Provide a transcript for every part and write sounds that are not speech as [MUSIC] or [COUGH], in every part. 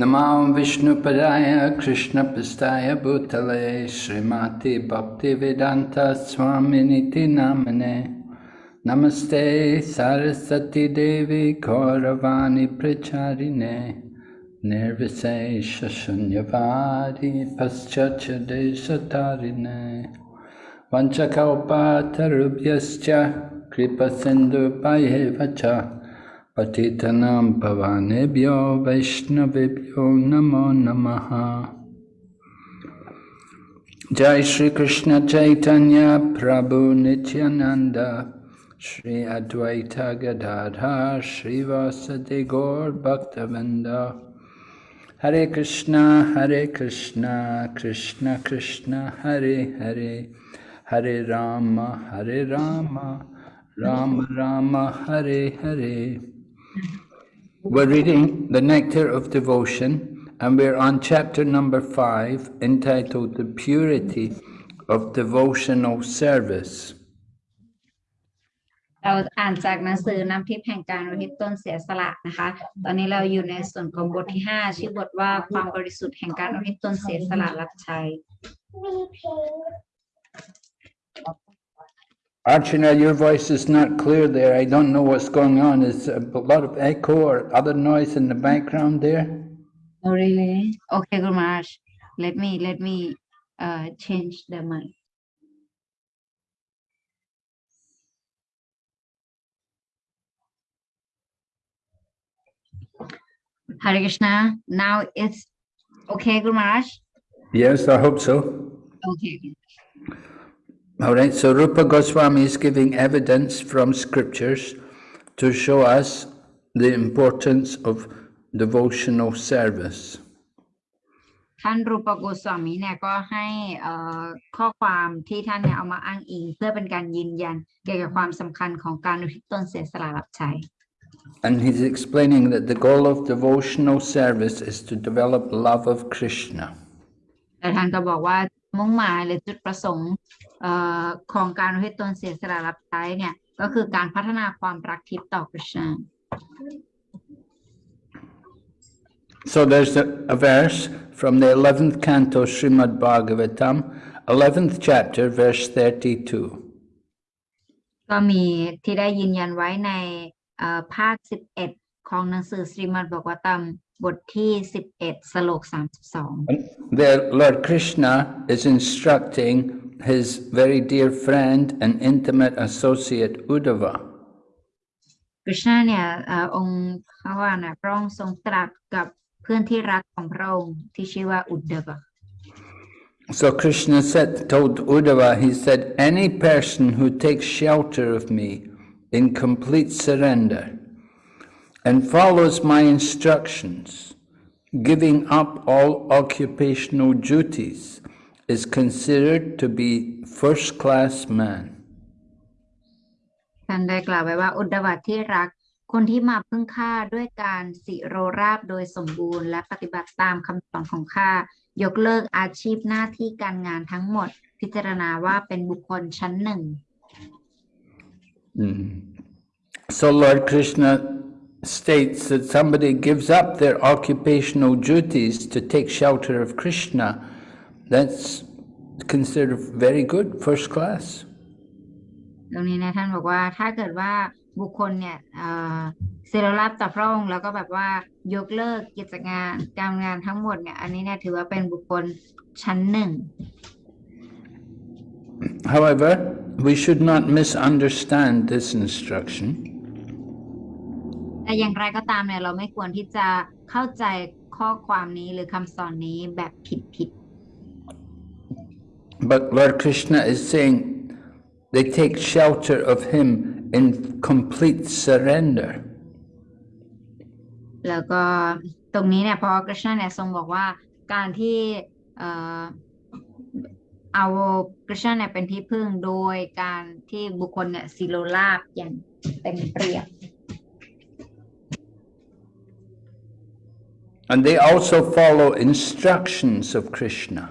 Namam Vishnupadaya Krishna Pistaya Bhutale Srimati Bhakti Vedanta Swaminiti Namane Namaste Sarasati Devi Kauravani Pracharine Nirvise Shashunyavadi Paschachade Satarine Vanchakalpa Tarubhyascha Kripa Sindhu Bhayevacha Patitanam Pavanebhyo Vaishnavibhyo Namo Namaha Jai Shri Krishna Chaitanya Prabhu Nityananda Shri Advaita Gadadha Shri Vasadi Gaur Bhaktavinda Hare Krishna Hare Krishna Krishna Krishna Hare Hare Hare Rama Hare Rama Rama Rama Hare Hare we're reading the Nectar of Devotion, and we're on chapter number five, entitled The Purity of Devotional Service. เราอ่านจากหนังสือน้ำทิพย์แห่งการอุทิศตนเสียสละนะคะ ตอนนี้เราอยู่ในส่วนของบทที่ 5 ชื่อบทว่าความบริสุทธิ์แห่งการอุทิศตนเสียสละรับใช้ Archana, your voice is not clear there. I don't know what's going on. Is a lot of echo or other noise in the background there? Oh really? Okay, Gumaraj. Let me let me uh change the mic. Hare Krishna. Now it's okay, Gumaraj. Yes, I hope so. Okay. All right, so Rupa Goswami is giving evidence from scriptures to show us the importance of devotional service. ท่านรูปโกสวามีเนี่ยก็ให้เอ่อข้อความที่ท่านเนี่ยเอามาอ้างอิง เพื่อเป็นการยืนยันเกี่ยวกับความสำคัญของการอุทิศตนเสียสละรับใช้ And he's explaining that the goal of devotional service is to develop love of Krishna. แต่ท่านก็บอกว่ามุ่งหมายหรือจุดประสงค์เอ่อ ของการอุทิศตนเสียสละรับใช้เนี่ยก็คือการพัฒนาความรักทิพย์ต่อพระเจ้า So there's a, a verse from the 11th canto Srimad Bhagavatam, 11th chapter, verse 32. ก็มีที่ได้ยืนยันไว้ในเอ่อภาค 11 ของหนังสือสรีมัดบอกว่าตามบทที่ 11 สโลก 32 And there, Lord Krishna is instructing his very dear friend and intimate associate Uddhava. กฤษณะเนี่ยเอ่อองค์พระว่านะพระองค์ทรงตรัสกับเพื่อนที่รักของพระองค์ที่ชื่อว่าอุดเดบะ So Krishna said, told Uddhava, he said, any person who takes shelter of me in complete surrender and follows my instructions, giving up all occupational duties, is considered to be first-class man. ท่านได้กล่าวไว้ว่าอุดวัตที่รัก คนที่มาพึ่งข้าด้วยการสิโรราบโดยสมบูรณ์ และปฏิบัติตามคำสอนของข้ายกเลิกอาชีพหน้าที่การงานทั้งหมด พิจารณาว่าเป็นบุคคลชั้นหนึ่ง So Lord Krishna states that somebody gives up their occupational duties to take shelter of Krishna, that's considered very good, first class. ตรงนี้นะท่านบอกว่าถ้าเกิดว่าบุคคลเนี่ยเอ่อเซโรราบต่อพระองค์แล้วก็แบบว่ายกเลิกกิจงานการงานทั้งหมดเนี่ยอันนี้เนี่ยถือว่าเป็นบุคคลชั้นหนึ่ง However, we should not misunderstand this instruction. แต่อย่างไรก็ตามเนี่ยเราไม่ควรที่จะเข้าใจข้อความนี้หรือคำสอนนี้แบบผิดผิด But Lord Krishna is saying they take shelter of him in complete surrender. แล้วก็ตรงนี้เนี่ยพอกฤษณะเนี่ยทรงบอกว่าการที่เอ่อเอากฤษณะเนี่ยเป็นที่พึ่งโดยการที่บุคคลเนี่ยสิโรราบอย่างเต็มเปรียบ And they also follow instructions of Krishna.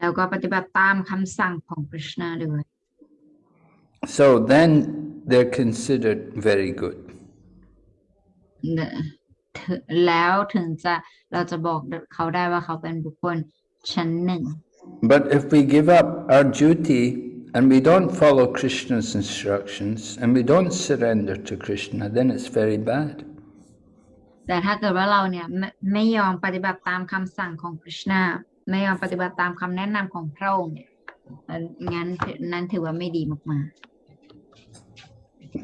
แล้วก็ปฏิบัติตามคำสั่งของกฤษณะด้วย So then they're considered very good. เนี่ยถึงแล้วถึงจะเราจะบอกเขาได้ว่าเขาเป็นบุคคลชั้นหนึ่ง But if we give up our duty and we don't follow Krishna's instructions and we don't surrender to Krishna, then it's very bad. แต่ถ้าเกิดว่าเราเนี่ยไม่ไม่ยอมปฏิบัติตามคำสั่งของคริชนา ไม่ยอมปฏิบัติตามคำแนะนำของพระองค์เนี่ยเอ่องั้นนั้นถือว่าไม่ดีมาก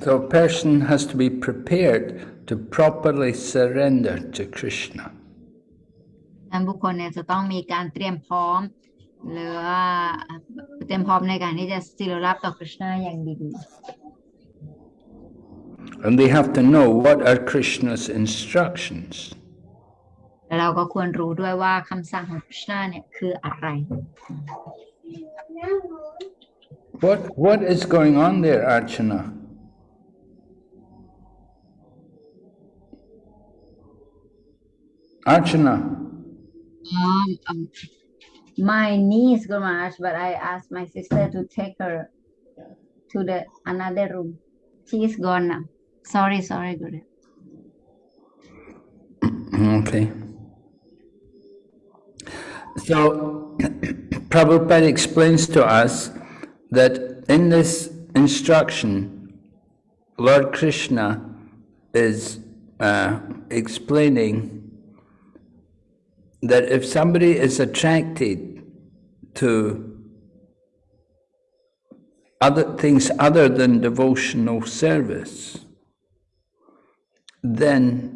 So a person has to be prepared to properly surrender to Krishna. ๆนั้นบุคคลเนี่ยจะต้องมีการเตรียมพร้อมหรือว่าเตรียมพร้อมในการที่จะสิรรับต่อคริชนาอย่างดี And they have to know what are Krishna's instructions. ๆแล้วเราก็ควรรู้ด้วยว่าคำสั่งของคริชนาเนี่ยคืออะไร What, what is going on there, Archana? Archana, Um, um, my niece go Maharaj, but I asked my sister to take her to the another room. She is gone now. Sorry, sorry, Guru. okay. So, Prabhupada explains to us that in this instruction, Lord Krishna is uh, explaining that if somebody is attracted to other things other than devotional service, then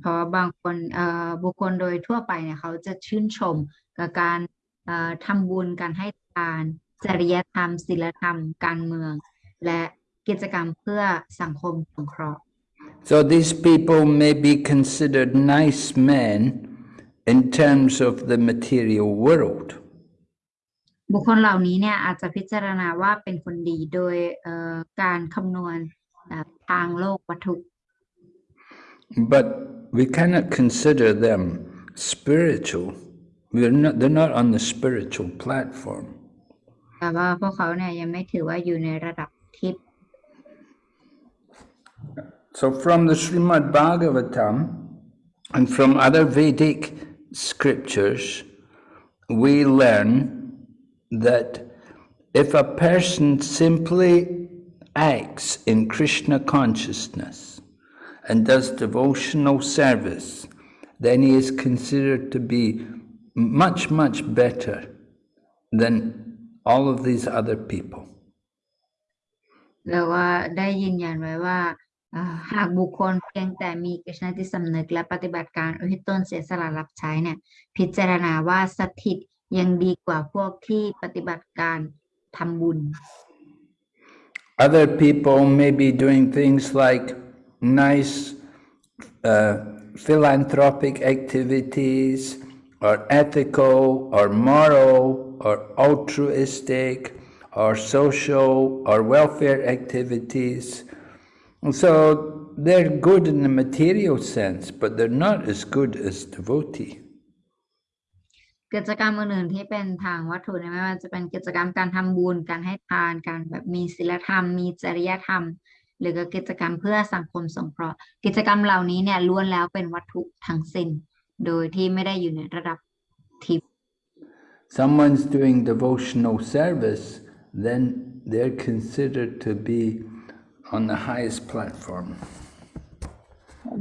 เพราะบางคนเอ่อบุคคลโดยทั่วไปเนี่ยเขาจะชื่นชมกับการเอ่อทำบุญการให้ทานจริยธรรมศีลธรรม การเมือง และกิจกรรมเพื่อสังคมสงเคราะห์ So these people may be considered nice men in terms of the material world. บุคคลเหล่านี้เนี่ยอาจจะพิจารณาว่าเป็นคนดีโดยเอ่อการคำนวณเอ่อทางโลกวัตถุ But we cannot consider them spiritual. We're not, they're not on the spiritual platform. แต่ว่าพวกเขาเนี่ยยังไม่ถือว่าอยู่ในระดับทิพย์ So from the Srimad Bhagavatam and from other Vedic scriptures, we learn that if a person simply acts in Krishna consciousness and does devotional service, then he is considered to be much, much better than all of these other people. แล้วว่าได้ยืนยันไว้ว่าอ่าหากบุคคลเพียงแต่มีกฤษณจิตสำนึกและปฏิบัติการอุทิศตนเสียสละรับใช้เนี่ย พิจารณาว่าสถิตยังดีกว่าพวกที่ปฏิบัติการทำบุญ Other people may be doing things like nice uh, philanthropic activities, or ethical, or moral, or altruistic, or social, or welfare activities. And so they're good in the material sense, but they're not as good as devotee. กิจกรรมอื่นๆที่เป็นทางวัตถุเนี่ยไม่ว่าจะเป็นกิจกรรมการทำบุญ การให้ทาน การแบบมีศีลธรรม มีจริยธรรม หรือก็กิจกรรมเพื่อสังคมสงเคราะห์กิจกรรมเหล่านี้เนี่ยล้วนแล้วเป็นวัตถุทั้งสิ้น โดยที่ไม่ได้อยู่ในระดับทิพย์ Someone's doing devotional service, then they're considered to be on the highest platform.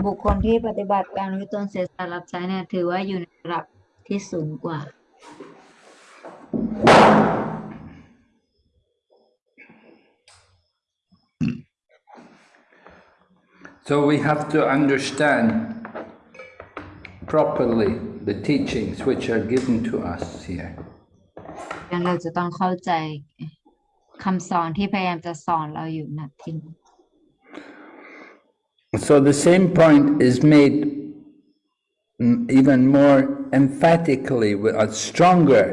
บุคคลที่ปฏิบัติการวิตนเสียสละรับใช้เนี่ยถือว่าอยู่ในระดับที่สูงกว่า So we have to understand properly the teachings which are given to us here. งั้นเราจะต้องเข้าใจคำสอนที่พยายามจะสอนเราอยู่ณที่นี้ So the same point is made mm, even more emphatically, with- uh, stronger.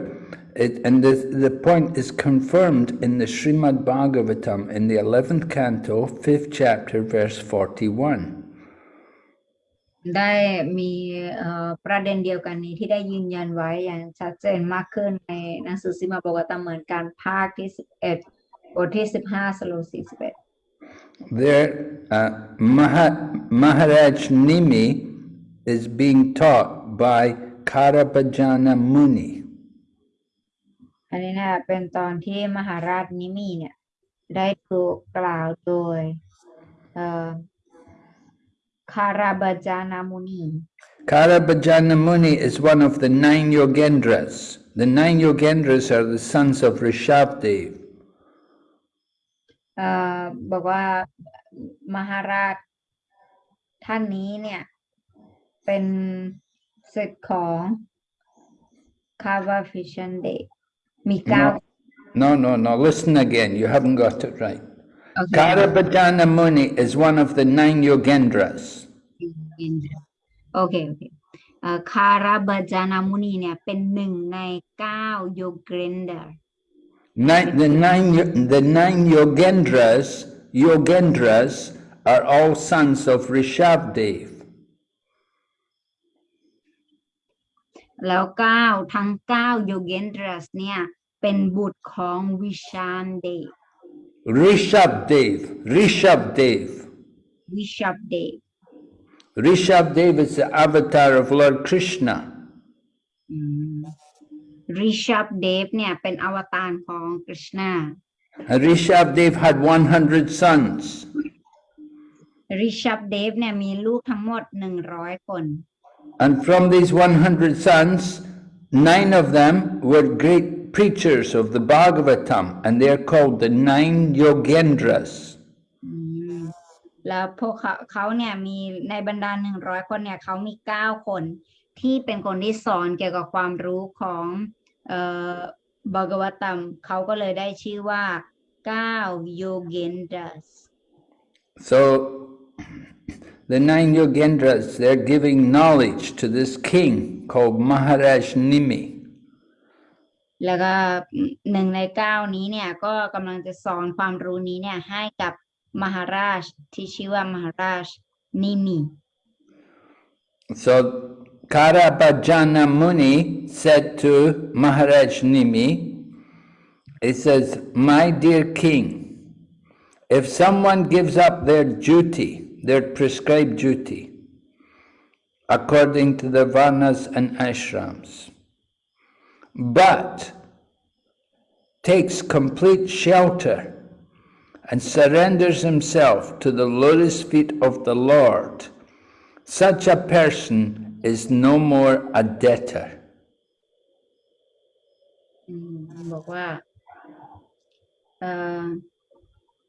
it, and the, the point is confirmed in the Srimad Bhagavatam in the 11th canto, 5th chapter, verse 41. ได้มีประเด็นเดียวกันนี้ที่ได้ยืนยันไว้อย่างชัดเจนมากขึ้นในหนังสือสิมาบอกว่าตามเหมือนการภาคที่ 11บทที่ 15สโล41 There, uh, Maharaj Nimi is being taught by Karabhajana Muni. อันนี้นะเป็นตอนที่มหาราชนิมีเนี่ย ได้ถูกกล่าวโดยเอ่อคาราบาจานามุนี Karabhajana Muni is one of the nine Yogendras. The nine Yogendras are the sons of Rishabdev. เอ่อบอกว่ามหาราชท่านนี้เนี่ยเป็นศิษย์ของคาวาฟิชันเด มีเก้า No, no, no, no, listen again, you haven't got it right. โอเค Karabhajana Muni is one of the nine Yogendras. โอเค โอเคเอ่อคาราบาจานามุนีเนี่ย เป็นหนึ่งในเก้าโยเกรนเดอร์ Nine, the, nine, Yo- the nine Yogendras, Yogendras are all sons of Rishabdev. แล้วเก้าทั้งเก้าโยเกนเดอร์เนี่ย เป็นบุตรของวิชานเด Rishabdev, Rishabdev. วิชับเด Rishabdev is the avatar of Lord Krishna. ริชับเดฟเนี่ย เป็นอวตารของกฤษณา And Rishabdev had 100 sons. ริชับเดฟเนี่ยมีลูกทั้งหมดหนึ่งร้อยคน And from these 100 sons, nine of them were great preachers of the Bhagavatam, and they are called the nine Yogendras. แล้วพวกเขาเขาเนี่ยมีในบรรดาหนึ่งร้อยคนเนี่ยเขามีเก้าคนที่เป็นคนที่สอนเกี่ยวกับความรู้ของเอ่อบากวตัมเขาก็เลยได้ชื่อว่าเก้าโยเกนดัส So, the nine Yogendras, they're giving knowledge to this king called Maharaj Nimi. แล้วก็หนึ่งในเก้านี้เนี่ยก็กำลังจะสอนความรู้นี้เนี่ยให้กับมหาราชที่ชื่อว่ามหาราชนิมี so Karabhajana Muni said to Maharaj Nimi, he says, my dear king, if someone gives up their duty, their prescribed duty, according to the varnas and ashrams, but takes complete shelter and surrenders himself to the lotus feet of the Lord, such a person is no more a debtor. Mm, บอกว่า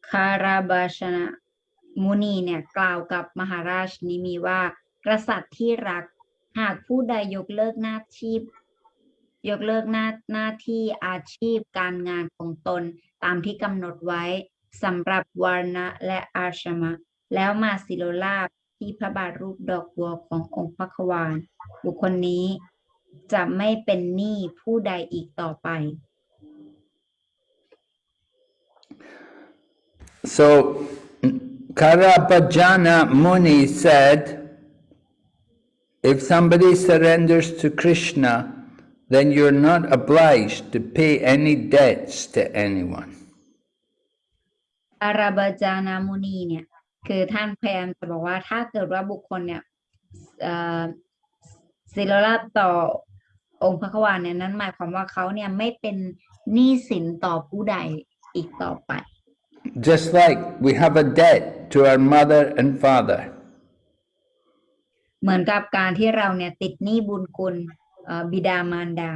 คาราบาชนะมุนีเนี่ยกล่าวกับมหาราชนิมีว่ากษัตริย์ที่รักหากผู้ใดยกเลิกหน้าที่ ยกเลิกหน้าหน้าที่อาชีพการงานของตนตามที่กำหนดไว้สำหรับวารณะและอาชมะ แล้วมาสิโลลาภที่พระบาทรูปดอกบัวขององค์พระควานบุคคลนี้จะไม่เป็นหนี้ผู้ใดอีกต่อไป So, Karabhajana Muni said, if somebody surrenders to Krishna, then you're not obliged to pay any debts to anyone. อาราบาจานามุนีเนี่ยคือท่านพยายามจะบอกว่าถ้าเกิดว่าบุคคลเนี่ยเอ่อศิลราบต่อองค์พระควานเนี่ยนั้นหมายความว่าเขาเนี่ยไม่เป็นหนี้สินต่อผู้ใดอีกต่อไป Just like we have a debt to our mother and father. เหมือนกับการที่เราเนี่ยติดหนี้บุญคุณเอ่อ บิดามารดา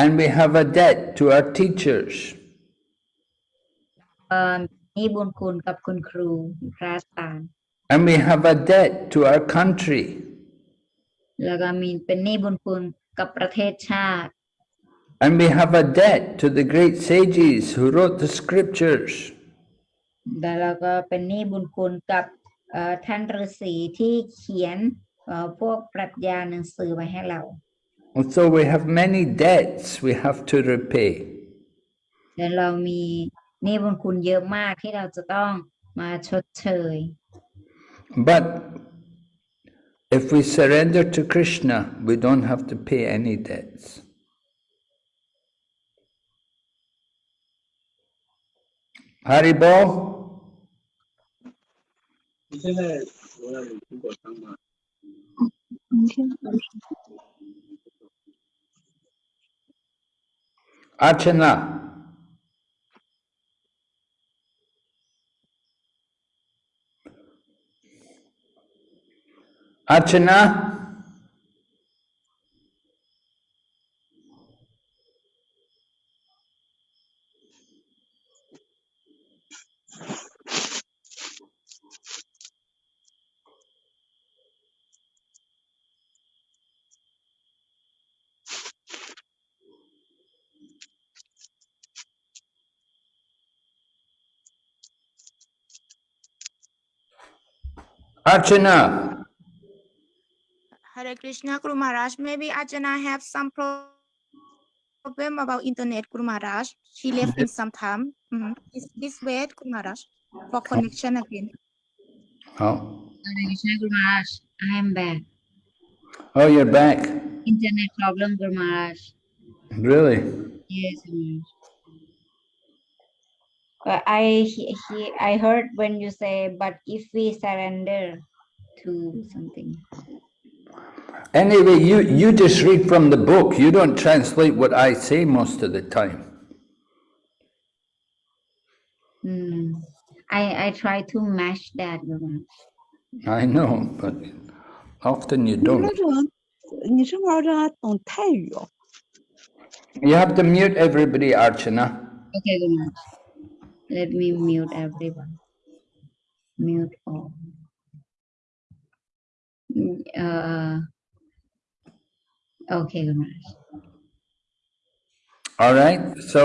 And we have a debt to our teachers. เอ่อหนี้บุญคุณกับคุณครูพระอาจารย์ And we have a debt to our country. แล้วก็มีเป็นหนี้บุญคุณกับประเทศชาติ And we have a debt to the great sages who wrote the scriptures. แล้วเราก็เป็นหนี้บุญคุณกับเอ่อท่านฤาษีที่เขียนเอ่อพวกปรัชญาหนังสือไว้ให้เรา And so we have many debts we have to repay. และเรามีหนี้บุญคุณเยอะมากที่เราจะต้องมาชดเชย But if we surrender to Krishna, we don't have to pay any debts. Haribol? 现在我要有苹果汤吗？ Archana Archana Archana? Hare Krishna, Guru Maharaj. Maybe Ajana have some pro- problem about internet, Guru Maharaj. She left in some time. Mhm. Is this wait, Guru Maharaj, for connection again. Oh. Hare Krishna Guru Maharaj I am back Oh, you're back. internet problem Guru Maharaj Really? yes Guru Maharaj. Uh, I he, he, I heard when you say, but if we surrender to something. Anyway, you, you just read from the book. You don't translate what I say most of the time. Mm. I, I try to match that. I know, but often you don't. You have to mute everybody, Archana. Okay, Let me mute everyone. Mute all. Mm, Uh, okay, Guru Maharaj. All right? So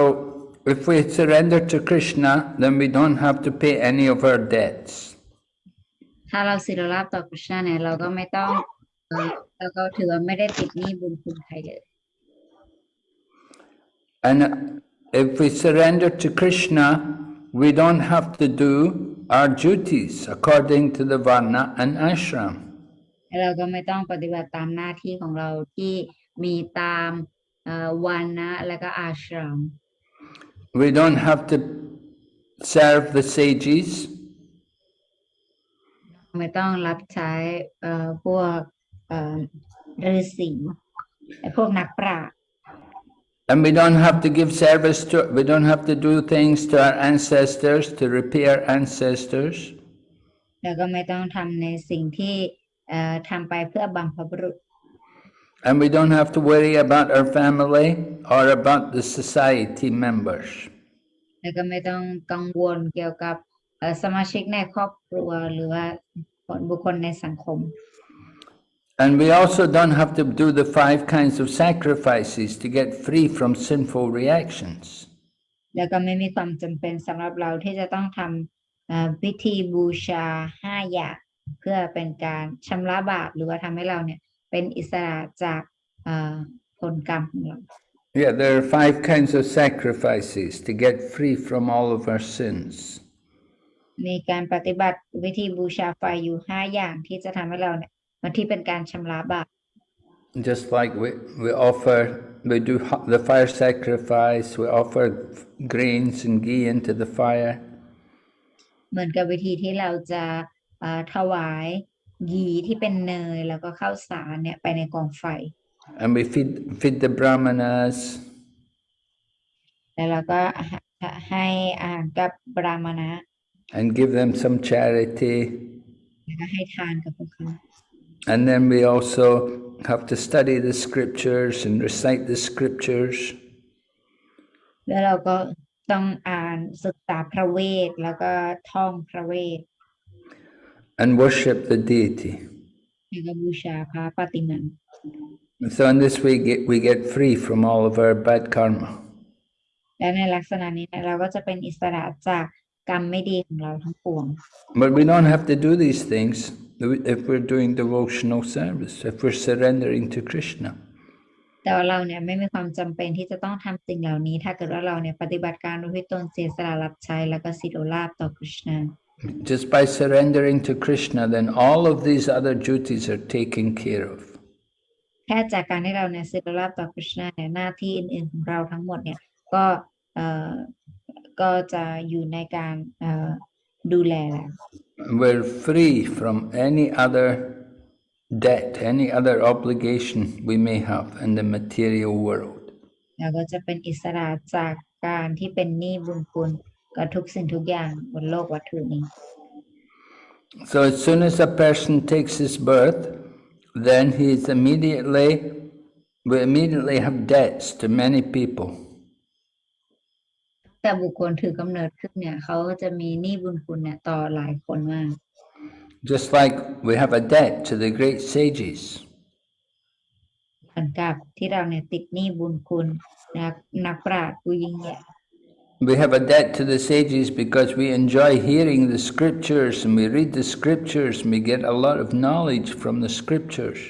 if we surrender to Krishna, then we don't have to pay any of our debts. ถ้าเราศิรราบต่อคริชนาเนี่ยเราก็ไม่ต้องเอ่อเราก็ถือว่าไม่ได้ติดหนี้บุญคุณใครเลย And if we surrender to Krishna, we don't have to do our duties according to the Varna and Ashram. และเราก็ไม่ต้องปฏิบัติตามหน้าที่ของเราที่มีตามเอ่อวันนะและก็อาชราม We don't have to serve the sages. ไม่ต้องรับใช้เอ่อพวกเอ่อฤาษีไอ้พวกนักปราชญ์ And we don't have to give service to, we don't have to do things to our ancestors to repay our ancestors. แล้วก็ไม่ต้องทำในสิ่งที่เอ่อทำไปเพื่อบัมพบุรุษ And we don't have to worry about our family or about the society members. แล้วก็ไม่ต้องกังวลเกี่ยวกับเอ่อสมาชิกในครอบครัวหรือว่าคนบุคคลในสังคม And we also don't have to do the five kinds of sacrifices to get free from sinful reactions. แล้วก็ไม่มีความจำเป็นสำหรับเราที่จะต้องทำเอ่อพิธีบูชาห้าอย่างเพื่อเป็นการชำระบาปหรือว่าทำให้เราเนี่ยเป็นอิสระจากเอ่อผลกรรมของเรา Yeah, there are five kinds of sacrifices to get free from all of our sins. มีการปฏิบัติวิธีบูชาไฟอยู่ห้าอย่างที่จะทำให้เราเนี่ยมัน ที่เป็นการชำระบาป Just like we, we offer, we do ho- the fire sacrifice, we offer grains and ghee into the fire. เหมือนกับวิธีที่เราจะเอ่อถวายยีที่เป็นเนยแล้วก็ข้าวสารเนี่ยไปในกองไฟ And we feed, feed the brahmanas, แล้วเราก็ให้ให้อาหารกับบรามณะ and give them some charity. แล้วก็ให้ทานกับพวกเขา And then we also have to study the scriptures and recite the scriptures. แล้วเราก็ต้องอ่านศึกษาพระเวท แล้วก็ท่องพระเวท and worship the deity. แล้วก็บูชาพระปฏิมา And so in this way get, we get free from all of our bad karma. และในลักษณะนี้เนี่ยเราก็จะเป็นอิสระจาก กรรมไม่ดีของเราทั้งปวง But we don't have to do these things if we're doing devotional service, if we're surrendering to Krishna. แต่ว่าเราเนี่ยไม่มีความจำเป็นที่จะต้องทำสิ่งเหล่านี้ ถ้าเกิดว่าเราเนี่ยปฏิบัติการโดยที่ตนเสียสละรับใช้แล้วก็สิโรลาบต่อคริชนา Just by surrendering to Krishna, then all of these other duties are taken care of. แค่จากการที่เราเนี่ยสิโรลาบต่อคริชนาเนี่ยหน้าที่อื่นๆของเราทั้งหมดเนี่ยก็เอ่อก็จะอยู่ในการเอ่อ ดูแลแล้ว We're free from any other debt, any other obligation we may have in the material world. เราก็จะเป็นอิสระจากการที่เป็นหนี้บุญคุณกับทุกสิ่งทุกอย่างบนโลกวัตถุนี้ So as soon as a person takes his birth, then he's immediately, we immediately have debts to many people. แต่บุคคลถือกำเนิดขึ้นเนี่ยเขาก็จะมีหนี้บุญคุณเนี่ยต่อหลายคนมาก Just like we have a debt to the great sages. เหมือนกับที่เราเนี่ยติดหนี้บุญคุณนักนักปราชญ์ผู้ยิ่งใหญ่ We have a debt to the sages because we enjoy hearing the scriptures and we read the scriptures and we get a lot of knowledge from the scriptures.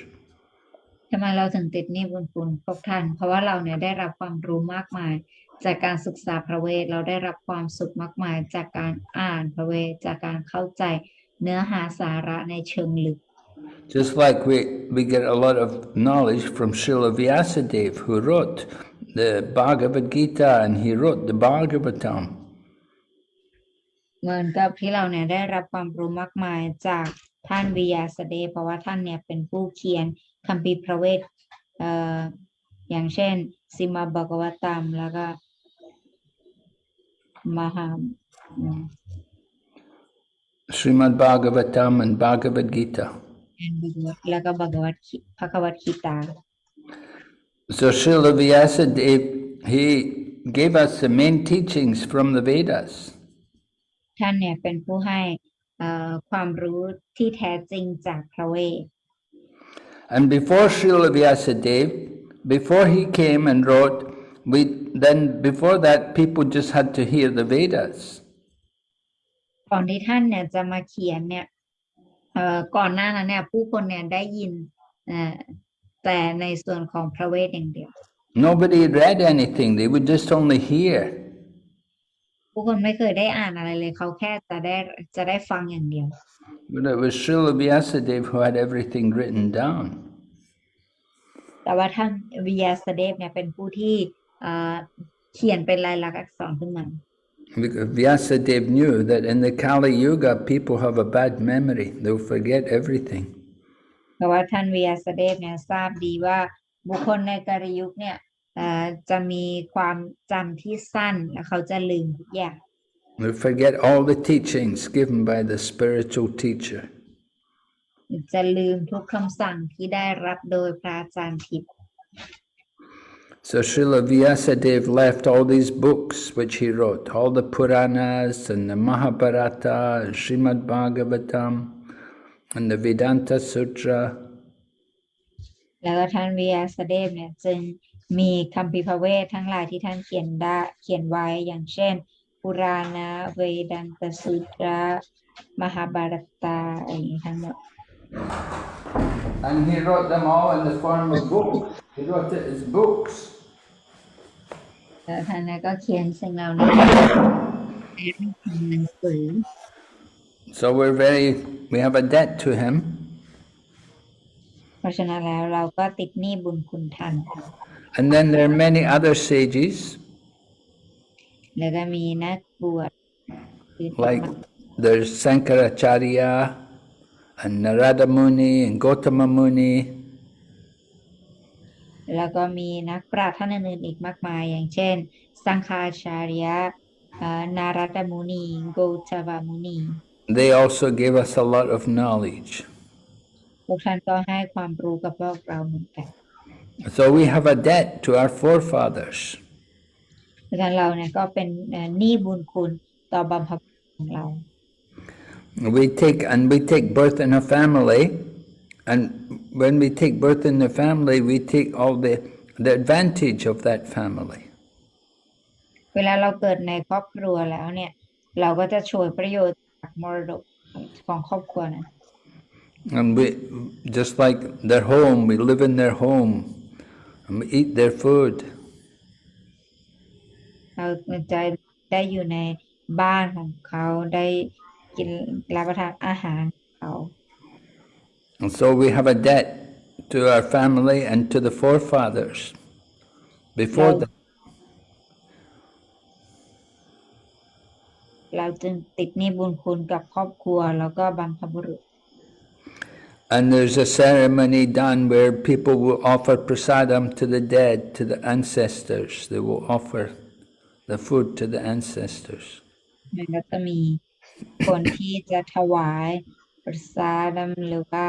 ทำไมเราถึงติดหนี้บุญคุณพวกท่านเพราะว่าเราเนี่ยได้รับความรู้มากมาย จากการศึกษาพระเวทเราได้รับความสุขมากมายจากการอ่านพระเวทจากการเข้าใจเนื้อหาสาระในเชิงลึก Just like we, we get a lot of knowledge from Srila Vyasadeva, who wrote the Bhagavad Gita and he wrote the Bhagavatam. เหมือนกับที่เราเนี่ยได้รับความรู้มากมายจากท่านวิยาสเดชเพราะว่าท่านเนี่ยเป็นผู้เขียนคัมภีร์พระเวทเอ่ออย่างเช่น สิมาบกวตัมแล้วก็ มหาอืม Srimad Bhagavatam and Bhagavad Gita. แล้วก็บกวัตขีพระกวัตขีตา So Srila Vyasadeva, he gave us the main teachings from the Vedas. ท่านเนี่ยเป็นผู้ให้เอ่อความรู้ที่แท้จริงจากพระเวท And before Srila Vyasadeva, before he came and wrote, we then before that people just had to hear the Vedas. ก่อนที่ท่านเนี่ยจะมาเขียนเนี่ยเอ่อก่อนหน้านั้นเนี่ยผู้คนเนี่ยได้ยินเอ่อแต่ในส่วนของพระเวทอย่างเดียว Nobody read anything, they would just only hear. ผู้คนไม่เคยได้อ่านอะไรเลยเขาแค่จะได้จะได้ฟังอย่างเดียว But it was Srila Vyasadeva who had everything written down. แต่ว่าท่านวิยาสเดฟเนี่ยเป็นผู้ที่ เอ่อเขียนเป็นลายลักษณ์อักษรขึ้นมา Because Vyasadeva knew that in the Kali Yuga people have a bad memory, they'll forget everything. เพราะว่าท่านวิยาสเดฟเนี่ยทราบดีว่าบุคคลในกาลยุคเนี่ยเอ่อจะมีความจำที่สั้นและเขาจะลืมทุกอย่าง They forget all the teachings given by the spiritual teacher. จะลืมทุกคำสั่งที่ได้รับโดยพระอาจารย์ทิพย์ So Srila Vyasadeva left all these books which he wrote, all the Puranas and the Mahabharata and Srimad Bhagavatam and the Vedanta Sutra. แล้วก็ท่านวิยาสเดฟเนี่ยจึงมีคัมภีร์พระเวททั้งหลายที่ท่านเขียนได้เขียนไว้อย่างเช่น ปุราณะเวดันตสุตระมหาบารตาอะไรอย่างนี้ทั้งหมด And he wrote them all in the form of books. He wrote it as books. แล้วท่านเนี่ยก็เขียนสิ่งเหล่านี้ในรูปของหนังสือ So we're very, we have a debt to him. เพราะฉะนั้นแล้วเราก็ติดหนี้บุญคุณท่าน And then there are many other sages, แล้วก็มีนักบวชคือธรร like มะ there's Sankaracharya and Narada Muni and Gotama Muni. แล้วก็มีนักปราชญ์ท่านอื่นๆอีกมากมาย อย่างเช่น สังฆาชาริยะเอ่อนารัตมุนีโกตวามุนี They also gave us a lot of knowledge. พวกท่านก็ให้ความรู้กับพวกเราเหมือนกัน So we have a debt to our forefathers. เพราะฉะนั้นเราเนี่ยก็เป็นเอ่อหนี้บุญคุณต่อบรรพบุรุษของเรา We take and we take birth in a family, and when we take birth in the family, we take all the the advantage of that family. เวลาเราเกิดในครอบครัวแล้วเนี่ย เราก็จะช่วยประโยชน์จากมรดกของครอบครัวนั้น And we, just like their home, we live in their home and we eat their food. เราจะได้อยู่ในบ้านของเขาได้กินรับประทานอาหารของเขา And so we have a debt to our family and to the forefathers before Right. them. เราจึงติดหนี้บุญคุณกับครอบครัวแล้วก็บรรพบุรุษ And there's a ceremony done where people will offer prasadam to the dead, to the ancestors. They will offer the food to the ancestors. มันก็จะมีคนที่จะถวาย ประสาดหรือว่า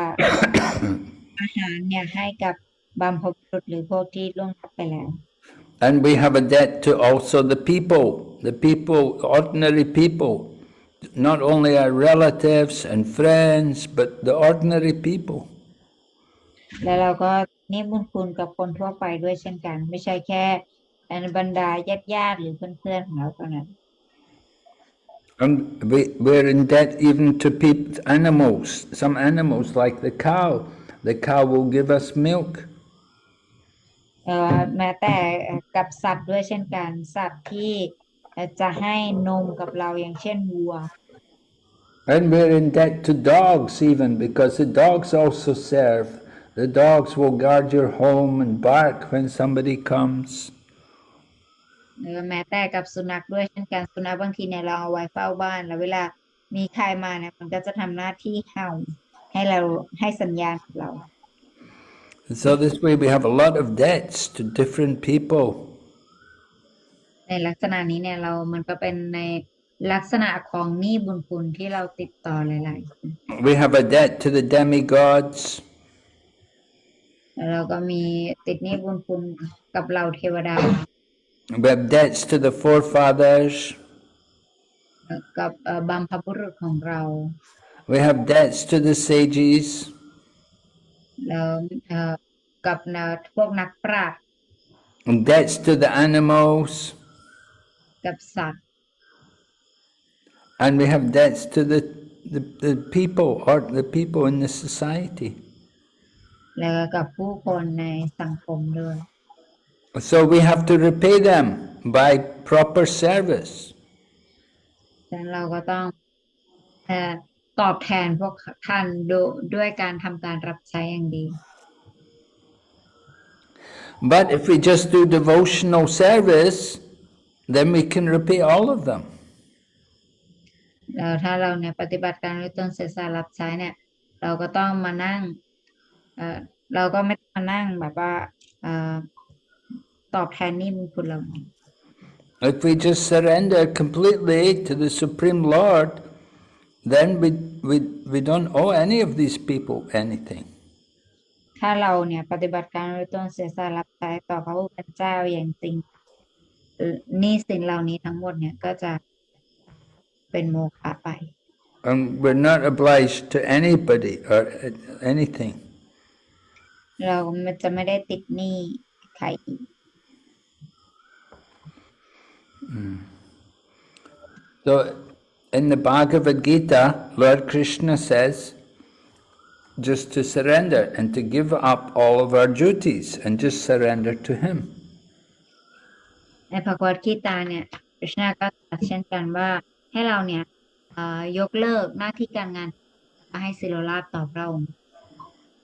อาหารเนี่ยให้กับบรรพบุรุษหรือพวกที่ล่วงลับไปแล้ว And we have a debt to also the people, the people, ordinary people, not only our relatives and friends, but the ordinary people. แล้วเราก็หนี่บุญคุณกับคนทั่วไปด้วยเช่นกัน ไม่ใช่แค่บรรดาญาติญาติๆหรือเพื่อนๆของเราเท่านั้น And we, we're in debt even to peop animals, some animals like the cow. The cow will give us milk. เอ่อแม้แต่กับสัตว์ด้วยเช่นกัน สัตว์ที่จะให้นมกับเราอย่างเช่นวัว And we're in debt to dogs even, because the dogs also serve. The dogs will guard your home and bark when somebody comes. เออแม้แต่กับสุนัขด้วยเช่นกันสุนัขบางทีเนี่ยเราเอาไว้เฝ้าบ้าน แล้วเวลามีใครมาเนี่ยมันก็จะทำหน้าที่เห่าให้เราให้สัญญาณกับเรา And so this way we have a lot of debts to different people. ในลักษณะนี้เนี่ยเรามันก็เป็นในลักษณะของหนี้บุญคุณที่เราติดต่อหลายๆคน We have a debt to the demigods. แล้วเราก็มีติดหนี้บุญคุณกับเราเทวดา We have debts to the forefathers. กับเอ่อบัมพบุรุษของเรา We have debts to the sages. แล้วเอ่อกับเอ่อพวกนักปราชญ์ And debts to the animals. กับสัตว์ And we have debts to the, the, the people or the people in the society. แล้วก็กับผู้คนในสังคมด้วย So we have to repay them by proper service. ฉะนั้นเราก็ต้องเอ่อตอบแทนพวกท่านโดยด้วยการทำการรับใช้อย่างดี But if we just do devotional service, then we can repay all of them. แล้วถ้าเราเนี่ยปฏิบัติการด้วยตนเสียสละรับใช้เนี่ย เราก็ต้องมานั่งเอ่อเราก็ไม่ต้องมานั่งแบบว่าเอ่อ ตอบแทนหนี่บุญคุณเรานี้ If we just surrender completely to the Supreme Lord, then we, we, we don't owe any of these people anything. ถ้าเราเนี่ยปฏิบัติการด้วยตนเสียสละรับใช้ต่อพระผู้เป็นเจ้าอย่างจริงเอ่อหนี้สินเหล่านี้ทั้งหมดเนี่ยก็จะเป็นโมฆะไป And we're not obliged to anybody or anything. เรามันจะไม่ได้ติดหนี้ใครอีก So in the Bhagavad Gita, Lord Krishna says just to surrender and to give up all of our duties and just surrender to Him. ในพระกวดกีตาเนี่ยคริชนาก็ตรัสเช่นกันว่าให้เราเนี่ยเอ่อยกเลิกหน้าที่การงานให้สิโรราบต่อพระองค์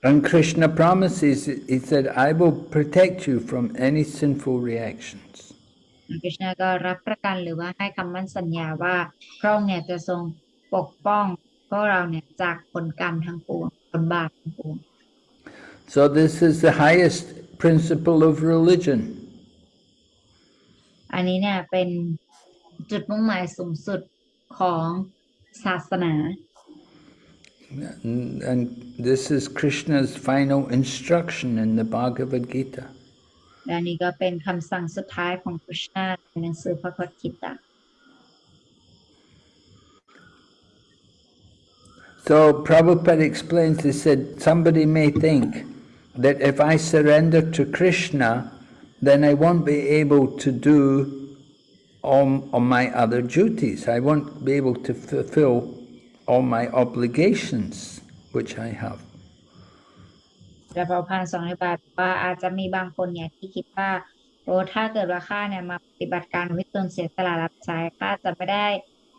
And Krishna promises, He said, I will protect you from any sinful reactions. คริชนาก็รับประกันหรือว่าให้คำมั่นสัญญาว่าพระองค์เนี่ยจะทรงปกป้องพวกเราเนี่ยจากผลกรรมทั้งปวงผลบาปทั้งปวง So this is the highest principle of religion. อันนี้เนี่ยเป็นจุดมุ่งหมายสูงสุดของศาสนา And, and this is Krishna's final instruction in the Bhagavad Gita. และนี่ก็เป็นคำสั่งสุดท้ายของคริชนาในหนังสือพระคัมภีร์ตา So Prabhupada explains, he said, somebody may think that if I surrender to Krishna, then I won't be able to do all, all my other duties. I won't be able to fulfill all my obligations which I have. พระพันธ์สองในบาทว่าอาจจะมีบางคนเนี่ยที่คิดว่าโอ้ถ้าเกิดว่าข้าเนี่ยมาปฏิบัติการวิตนเสียสละรับใช้ข้าจะไม่ได้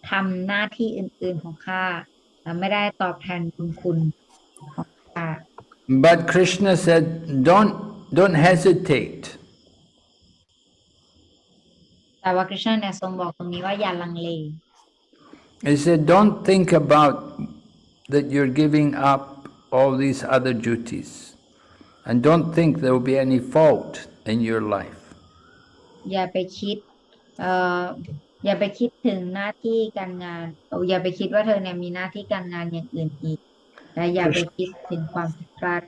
ทำหน้าที่อื่น ๆของข้าและไม่ได้ตอบแทนบุญคุณของข้า But Krishna said, don't, don't hesitate. แต่ว่าคริชนาเนี่ยทรงบอกตรงนี้ว่าอย่าลังเล He said, don't think about that you're giving up all these other duties. And don't think there will be any fault in your life. อย่าไปคิดเอ่ออย่าไปคิดถึงหน้าที่การงานเอ่ออย่าไปคิดว่าเธอเนี่ยมีหน้าที่การงานอย่างอื่นอีกและอย่าไปคิดถึงความผิดพลาด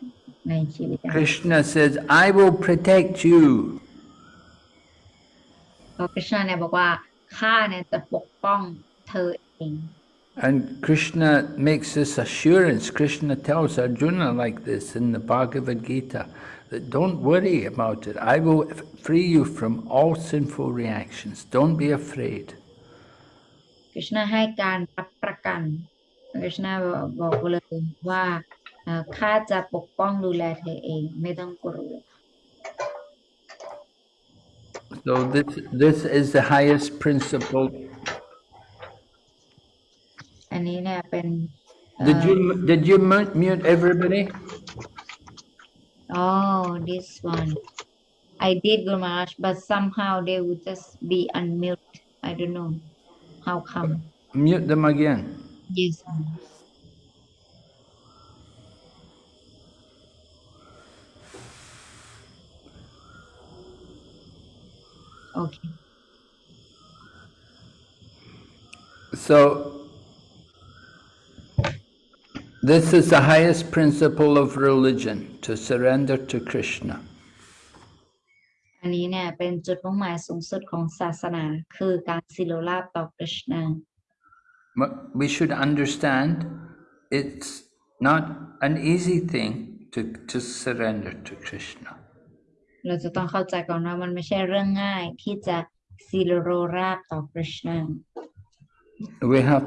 ในชีวิตนะ Krishna says, I will protect you. เพราะคริชนาเนี่ยบอกว่าข้าเนี่ยจะปกป้องเธอเอง And Krishna makes this assurance. Krishna tells Arjuna like this in the Bhagavad Gita that don't worry about it. I will f- free you from all sinful reactions. Don't be afraid. คริชนาให้การรับประกันคริชนาบอกบอกเลยว่าเอ่อข้าจะปกป้องดูแลเธอเอง ไม่ต้องกลัว So this, this is the highest principle. อันนี้เนี่ยเป็นเอ่ Did อ you, did you mute, mute everybody? Oh, this one. I did, Guru Maharaj, but somehow they would just be unmute. I don't know how come. Mute them again. Yes. Okay. So, this is the highest principle of religion, to surrender to Krishna. อันนี้เนี่ยเป็นจุดมุ่งหมายสูงสุดของศาสนา คือการสิโลราบต่อคริชนา But we should understand it's not an easy thing to, to surrender to Krishna. เราจะต้องเข้าใจก่อนว่ามันไม่ใช่เรื่องง่ายที่จะสิโลราบต่อคริชนา We have,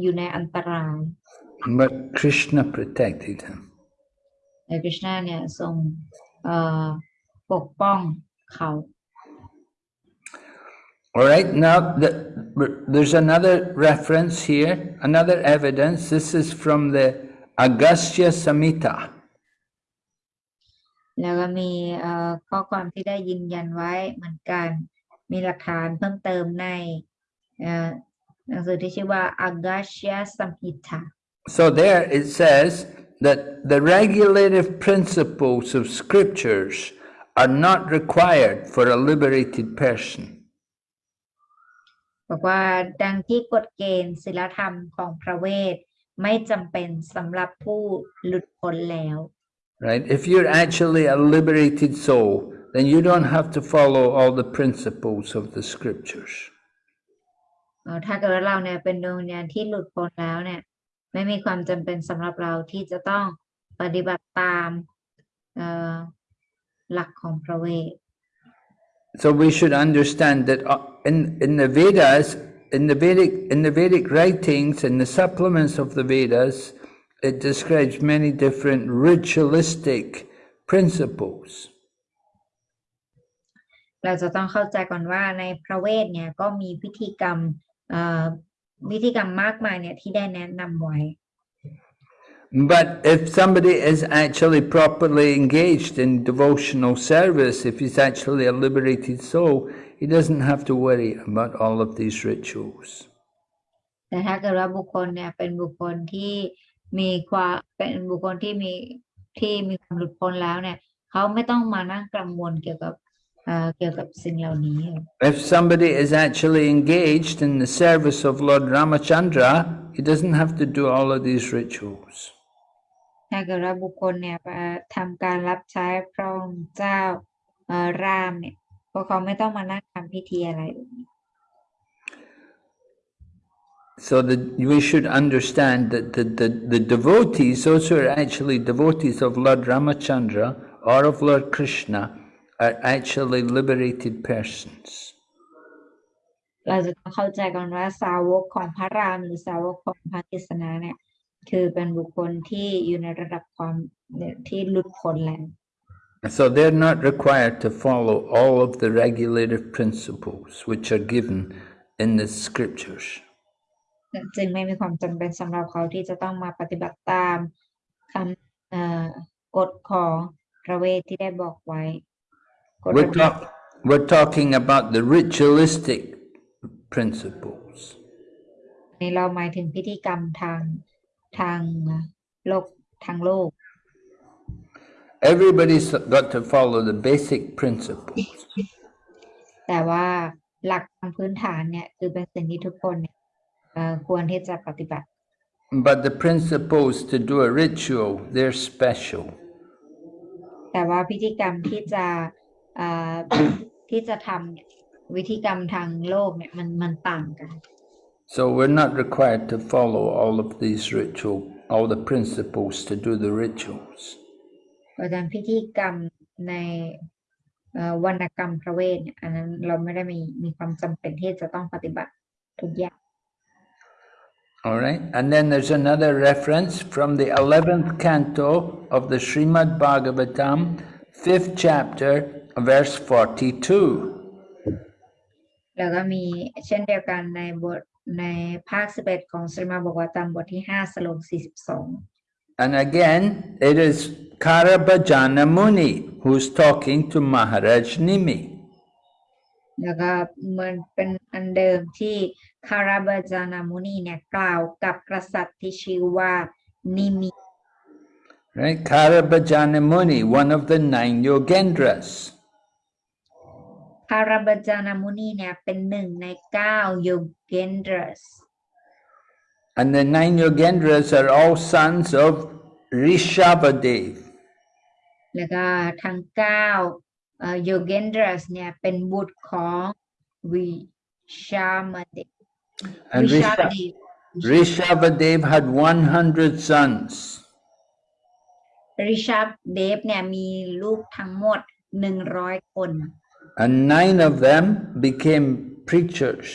อยู่ในอันตราย But Krishna protected him. แต่คริชนาเนี่ยทรงเอ่อปกป้องเขา All right, now the, there's another reference here, another evidence. This is from the Agastya Samhita. แล้วก็มีเอ่อข้อความที่ได้ยืนยันไว้เหมือนกัน มีหลักฐานเพิ่มเติมในเอ่อ หนังสือที่ชื่อว่า Agastya Samhita So there it says that the regulative principles of scriptures are not required for a liberated person. บอกว่าดังที่กฎเกณฑ์ศีลธรรมของพระเวท ไม่จำเป็นสำหรับผู้หลุดพ้นแล้ว Right? If you're actually a liberated soul, then you don't have to follow all the principles of the scriptures. เอ่อถ้าเกิดว่าเราเนี่ยเป็นดวงวิญญาณที่หลุดพ้นแล้วเนี่ย ไม่มีความจำเป็นสำหรับเราที่จะต้องปฏิบัติตามเอ่อหลักของพระเวท So we should understand that uh, in, in the Vedas, in the Vedic, in the Vedic writings, in the supplements of the Vedas, it describes many different ritualistic principles. เราจะต้องเข้าใจก่อนว่าในพระเวทเนี่ยก็มีพิธีกรรม เอ่อพิธีกรรมมากมายเนี่ยที่ได้แนะนำไว้ But if somebody is actually properly engaged in devotional service, if he's actually a liberated soul, he doesn't have to worry about all of these rituals. แต่ถ้าเกิดว่าบุคคลเนี่ยเป็นบุคคลที่มีความเป็นบุคคลที่มีที่มีความหลุดพ้นแล้วเนี่ยเขาไม่ต้องมานั่งกังวลเกี่ยวกับ เอ่อเกี่ยวกับสิ่งเหล่านี้ If somebody is actually engaged in the service of Lord Ramachandra, he doesn't have to do all of these rituals. ถ้าเกิดว่าบุคคลเนี่ยเอ่อทำการรับใช้พระองค์เจ้าเอ่อรามเนี่ยพวกเขาไม่ต้องมานั่งทำพิธีอะไรแบบนี้ So that we should understand that the, the, the devotees, those who are actually devotees of Lord Ramachandra or of Lord Krishna, are actually liberated persons. เราจะต้องเข้าใจก่อนว่าสาวกของพระรามหรือสาวกของพระกฤษณะเนี่ยคือเป็นบุคคลที่อยู่ในระดับความเนี่ยที่หลุดพ้นแล้ว So they're not required to follow all of the regulative principles which are given in the scriptures. จึงไม่มีความจำเป็นสำหรับเขาที่จะต้องมาปฏิบัติตามคำเอ่อกฎของพระเวทที่ได้บอกไว้กฎ We're, ระเบียบ talk, we're talking about the ritualistic principles. นี่เราหมายถึงพิธีกรรมทางทางโลกทางโลก Everybody's got to follow the basic principles. [LAUGHS] แต่ว่าหลักทางพื้นฐานเนี่ยคือเป็นสิ่งที่ทุกคนเนี่ยเอ่อควรที่จะปฏิบัติ But the principles to do a ritual, they're special. แต่ว่าพิธีกรรมที่จะเอ่อ ที่จะทำเนี่ยวิธีกรรมทางโลกเนี่ยมันมันต่างกัน So we're not required to follow all of these ritual, all the principles to do the rituals. เพราะฉะนั้นพิธีกรรมในเอ่อวรรณกรรมพระเวทเนี่ยอันนั้นเราไม่ได้มีมีความจำเป็นที่จะต้องปฏิบัติทุกอย่าง All right, and then there's another reference from the 11th canto of the Srimad Bhagavatam, 5th chapter, verse 42. แล้วก็มีเช่นเดียวกันในบทในภาคสิบเอ็ดของสริมาบอกว่าตามบทที่ห้าสโลกสี่สิบสอง And again, it is Karabhajana Muni who's talking to Maharaj Nimi. แล้วก็เหมือนเป็นอันเดิมที่คาราบาจานามุนีเนี่ยกล่าวกับกษัตริย์ที่ชื่อว่านิมิ Right? Karabhajana Muni, one of the nine Yogendras. คาราบาจานามุนีเนี่ยเป็นหนึ่งในเก้าโยเกนดรัส And the nine Yogendras are all sons of Rishabhadev. แล้วก็ทั้งเก้าโยเกนดรัสเนี่ยเป็นบุตรของวิชามาเด And วิชา Risha- เด Rishabhadev had 100 sons. ริชาเดฟเนี่ยมีลูกทั้งหมดหนึ่งร้อยคน And nine of them became preachers.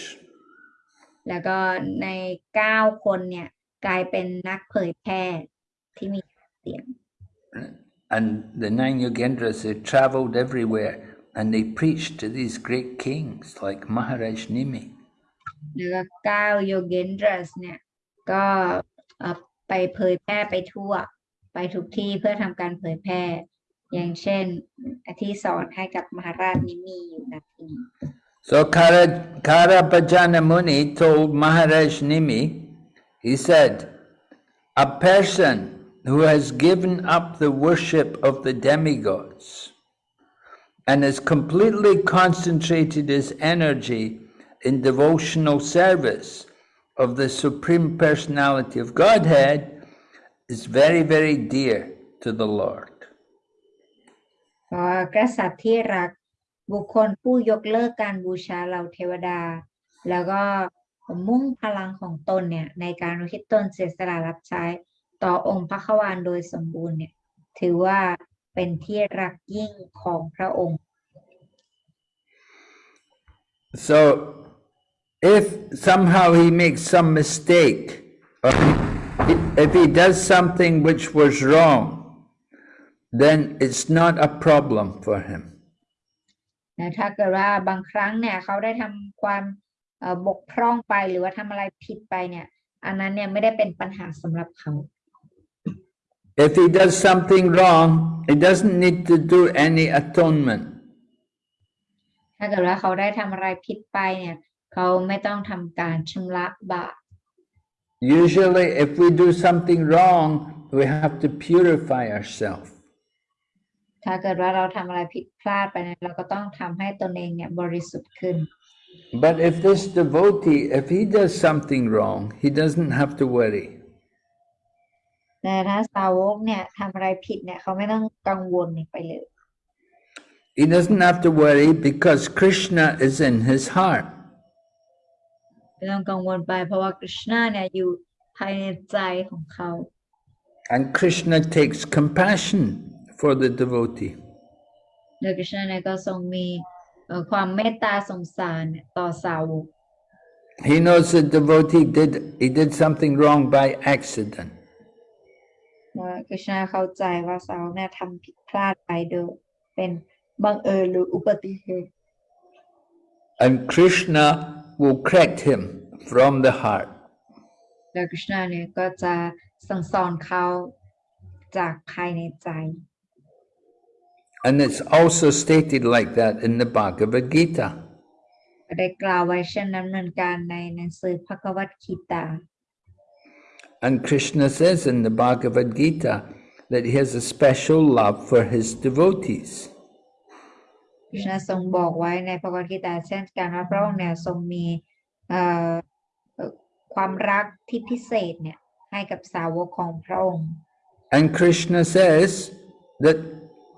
แล้วก็ในเก้าคนเนี่ยกลายเป็นนักเผยแพร่ที่มีเสียง And the nine Yogendras, they traveled everywhere and they preached to these great kings like Maharaj Nimi. แล้วก็เก้าโยเกนดรัสเนี่ยก็เอ่อไปเผยแพร่ไปทั่ว ไปทุกที่เพื่อทำการเผยแพร่ So Kara, Karabhajana Muni told Maharaj Nimi, he said, a person who has given up the worship of the demigods and has completely concentrated his energy in devotional service of the Supreme Personality of Godhead is very, very dear to the Lord. กษัตริย์ที่รักบุคคลผู้ยกเลิกการบูชาเหล่าเทวดา แล้วก็มุ่งพลังของตนเนี่ย ในการอุทิศตนเสียสละรับใช้ต่อองค์พระขวานโดยสมบูรณ์เนี่ย ถือว่าเป็นที่รักยิ่งของพระองค์ So, if somehow he makes some mistake, or if he does something which was wrong, then it's not a problem for him. นะถ้าเกิดว่าบางครั้งเนี่ยเขาได้ทำความเอ่อบกพร่องไปหรือว่าทำอะไรผิดไปเนี่ยอันนั้นเนี่ยไม่ได้เป็นปัญหาสำหรับเขา If he does something wrong, he doesn't need to do any atonement. ถ้าเกิดว่าเขาได้ทำอะไรผิดไปเนี่ยเขาไม่ต้องทำการชำระบาป Usually, if we do something wrong, we have to purify ourselves. ถ้าเกิดว่าเราทำอะไรผิดพลาดไปเนี่ยเราก็ต้องทำให้ตนเองเนี่ยบริสุทธิ์ขึ้น But if this devotee, if he does something wrong, he doesn't have to worry. แต่ถ้าสาวกเนี่ยทำอะไรผิดเนี่ยเขาไม่ต้องกังวลไปเลย He doesn't have to worry because Krishna is in his heart. ไม่ต้องกังวลไปเพราะว่าคริชนาเนี่ยอยู่ภายในใจของเขา And Krishna takes compassion for the devotee. โดยคริชนาเนี่ยก็ทรงมีเอ่อความเมตตาสงสารเนี่ยต่อสาวก He knows the devotee did he did something wrong by accident. ว่าคริชนาเข้าใจว่าสาวกเนี่ยทำผิดพลาดไปโดยเป็นบังเอิญหรืออุบัติเหตุ And Krishna will correct him from the heart. แล้วคริชนาเนี่ยก็จะสั่งสอนเขาจากภายในใจ And it's also stated like that in the Bhagavad Gita. ก็ได้กล่าวไว้เช่นนั้นเหมือนกันในหนังสือพระกวัตคีตา And Krishna says in the Bhagavad Gita that he has a special love for his devotees. คริชนาทรงบอกไว้ในพระกวัตคีตาเช่นกันว่าพระองค์เนี่ยทรงมีเอ่อเอ่อความรักที่พิเศษเนี่ยให้กับสาวกของพระองค์ And Krishna says that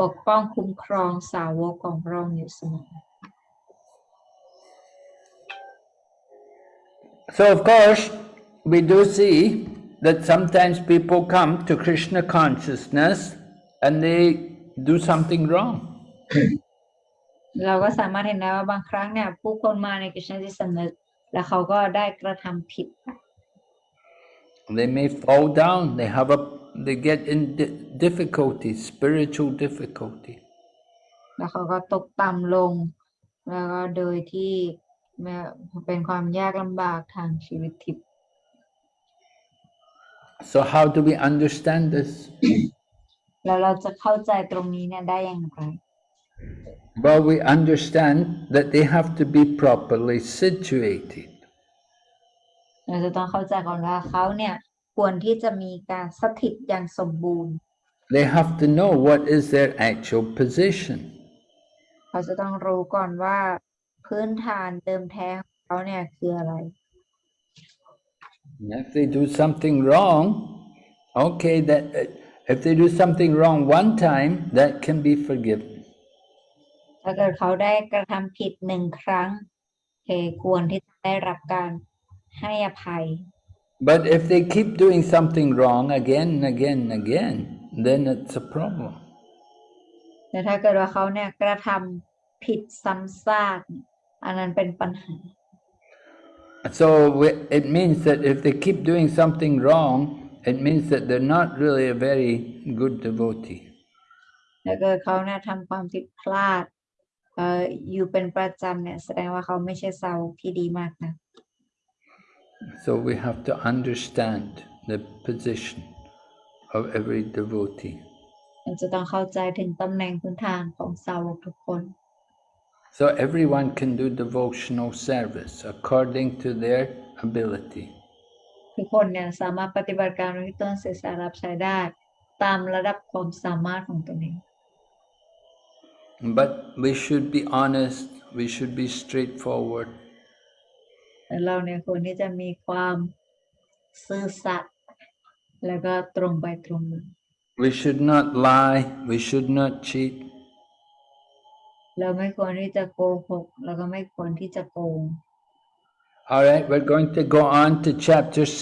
ปกป้องคุ้มครองสาวกของพระองค์อยู่เสมอ So, of course, we do see that sometimes people come to Krishna consciousness and they do something wrong. เราก็สามารถเห็นได้ว่าบางครั้งเนี่ยผู้คนมาในกฤษณจิตสำนึกแล้วเขาก็ได้กระทำผิดไป They may fall down, they have a they get in di- difficulty, spiritual difficulty. แล้วเขาก็ตกต่ำลง แล้วก็โดยที่แม้เป็นความยากลำบากทางชีวิตทิพย์ So how do we understand this? [COUGHS] แล้วเราจะเข้าใจตรงนี้เนี่ยได้อย่างไร Well, we understand that they have to be properly situated. เราจะต้องเข้าใจก่อนว่าเขาเนี่ย ควรที่จะมีการสถิตอย่างสมบูรณ์ They have to know what is their actual position. เขาจะต้องรู้ก่อนว่าพื้นฐานเดิมแท้ของเขาเนี่ยคืออะไร And If they do something wrong, okay, that uh, if they do something wrong one time, that can be forgiven. ถ้าเกิดเขาได้กระทำผิดหนึ่งครั้งเคควรที่จะได้รับการให้อภัย But if they keep doing something wrong again and again and again, then it's a problem. แต่ถ้าเกิดว่าเขาเนี่ยกระทำผิดซ้ำซากเนี่ยอันนั้นเป็นปัญหา So we- it means that if they keep doing something wrong, it means that they're not really a very good devotee. ถ้าเกิดเขาเนี่ยทำความผิดพลาดเอ่ออยู่เป็นประจำเนี่ยแสดงว่าเขาไม่ใช่เซาที่ดีมากนะ So we have to understand the position of every devotee. เราจะต้องเข้าใจถึงตำแหน่งพื้นฐานของสาวกทุกคน So everyone can do devotional service according to their ability. ทุกคนเนี่ยสามารถปฏิบัติการที่ต้นเสียสารับใช้ได้ ตามระดับความสามารถของตนเอง But we should be honest, we should be straightforward. แต่เราเนี่ยควรที่จะมีความซื่อสัตย์แล้วก็ตรงไปตรงมา We should not lie, we should not cheat. เราไม่ควรที่จะโกหกแล้วก็ไม่ควรที่จะโกง All right, we're going to go on to chapter 6.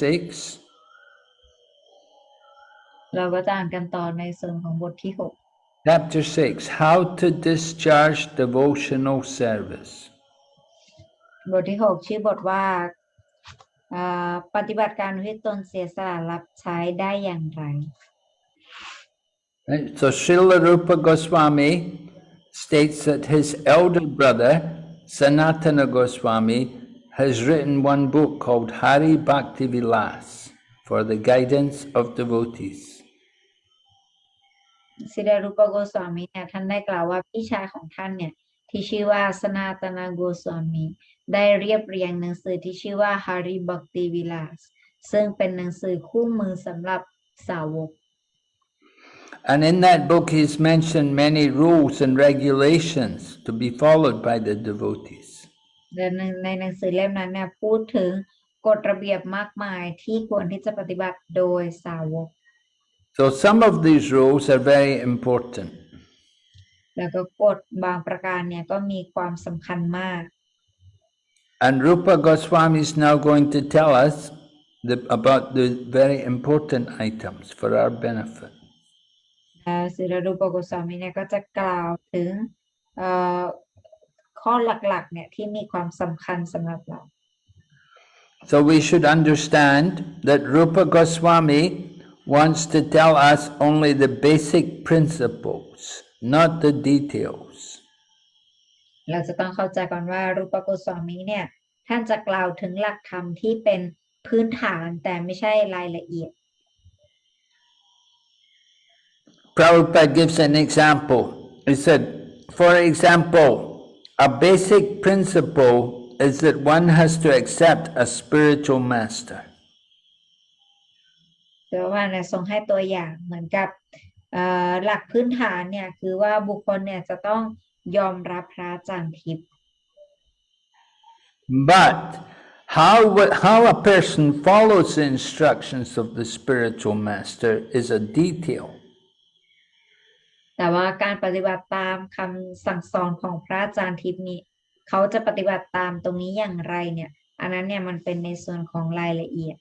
เราก็จะอ่านกันต่อในส่วนของบทที่หก Chapter 6 How to discharge devotional service. บทที่หกชื่อบทว่าอ่าปฏิบัติการที่ตนเสียสละรับใช้ได้อย่างไร Right? So Srila Rupa Goswami states that his elder brother, Sanatana Goswami, has written one book called Hari Bhakti Vilas for the guidance of devotees. สิดารุปโกสวามีเนี่ยท่านได้กล่าวว่าพี่ชายของท่านเนี่ยที่ชื่อว่าสนาตนาโกสวามี ได้เรียบเรียงหนังสือที่ชื่อว่า Hari Bhakti Vilas ซึ่งเป็นหนังสือคู่มือสำหรับสาวก And in that book, he's mentioned many rules and regulations to be followed by the devotees. และในในหนังสือเล่มนั้นเนี่ยพูดถึงกฎระเบียบมากมายที่ควรที่จะปฏิบัติโดยสาวก So some of these rules are very important. แล้วก็กฎบางประการเนี่ยก็มีความสำคัญมาก And Rupa Goswami is now going to tell us the, about the very important items for our benefit. และศิรรูปโกสวามีเนี่ยก็จะกล่าวถึงเอ่อข้อหลักๆเนี่ยที่มีความสำคัญสำหรับเรา So we should understand that Rupa Goswami wants to tell us only the basic principles, not the details. เราจะต้องเข้าใจก่อนว่ารูปโกสวามีเนี่ย ท่านจะกล่าวถึงหลักธรรมที่เป็นพื้นฐานแต่ไม่ใช่รายละเอียด Prabhupada gives an example. He said, for example, a basic principle is that one has to accept a spiritual master. เดี๋ยวว่าเนี่ยทรงให้ตัวอย่างเหมือนกับเอ่อหลักพื้นฐานเนี่ยคือว่าบุคคลเนี่ยจะต้อง ยอมรับพระอาจารย์ทิพย์ But how, wi- how a person follows the instructions of the spiritual master is a detail. แต่ว่าการปฏิบัติตามคำสั่งสอนของพระอาจารย์ทิพย์นี้เขาจะปฏิบัติตามตรงนี้อย่างไรเนี่ยอันนั้นเนี่ยมันเป็นในส่วนของรายละเอียด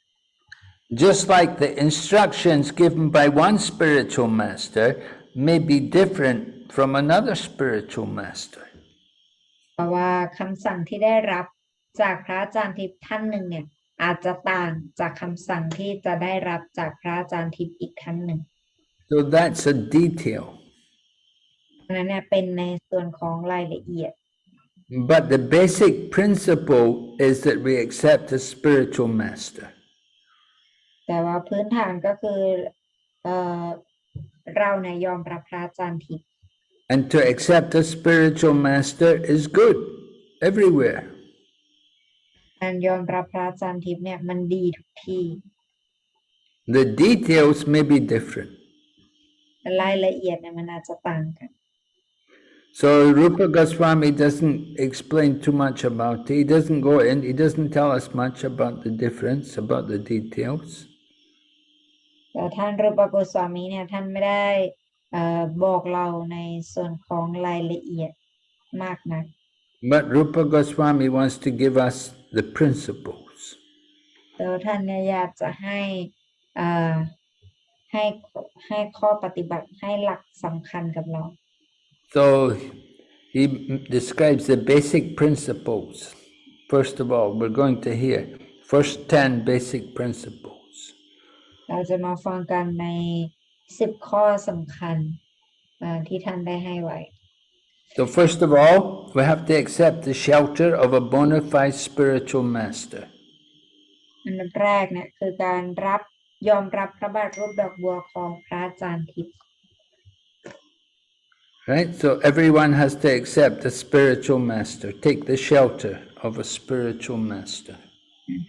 Just like the instructions given by one spiritual master may be different from another spiritual master. เพราะว่าคำสั่งที่ได้รับจากพระอาจารย์ทิพย์ท่านหนึ่งเนี่ยอาจจะต่างจากคำสั่งที่จะได้รับจากพระอาจารย์ทิพย์อีกท่านหนึ่ง So that's a detail. อันนั้นเนี่ยเป็นในส่วนของรายละเอียด But the basic principle is that we accept a spiritual master. แต่ว่าพื้นฐานก็คือเอ่อเราเนี่ยยอมรับพระอาจารย์ทิพย์ And to accept a spiritual master is good everywhere. การยอมรับพระอาจารย์ทิพย์เนี่ยมันดีทุกที่ The details may be different. แต่รายละเอียดเนี่ยมันอาจจะต่างกัน So Rupa Goswami doesn't explain too much about it. He doesn't go in, he doesn't tell us much about the difference, about the details. แต่ท่านรูปโกสวามีเนี่ยท่านไม่ได้เอ่อ บอกเราในส่วนของรายละเอียดมากนัก But Rupa Goswami wants to give us the principles. แต่ว่าท่านเนี่ยอยากจะให้เอ่อให้ให้ข้อปฏิบัติให้หลักสำคัญกับเรา So he m- describes the basic principles. First of all, we're going to hear first 10 basic principles. เราจะมาฟังกันใน สิบข้อสำคัญเอ่อที่ท่านได้ให้ไว้ So first of all, we have to accept the shelter of a bona fide spiritual master. อันดับแรกเนี่ยคือการรับยอมรับพระบาทรูปดอกบัวของพระอาจารย์ทิพย์ Right? So everyone has to accept a spiritual master, take the shelter of a spiritual master.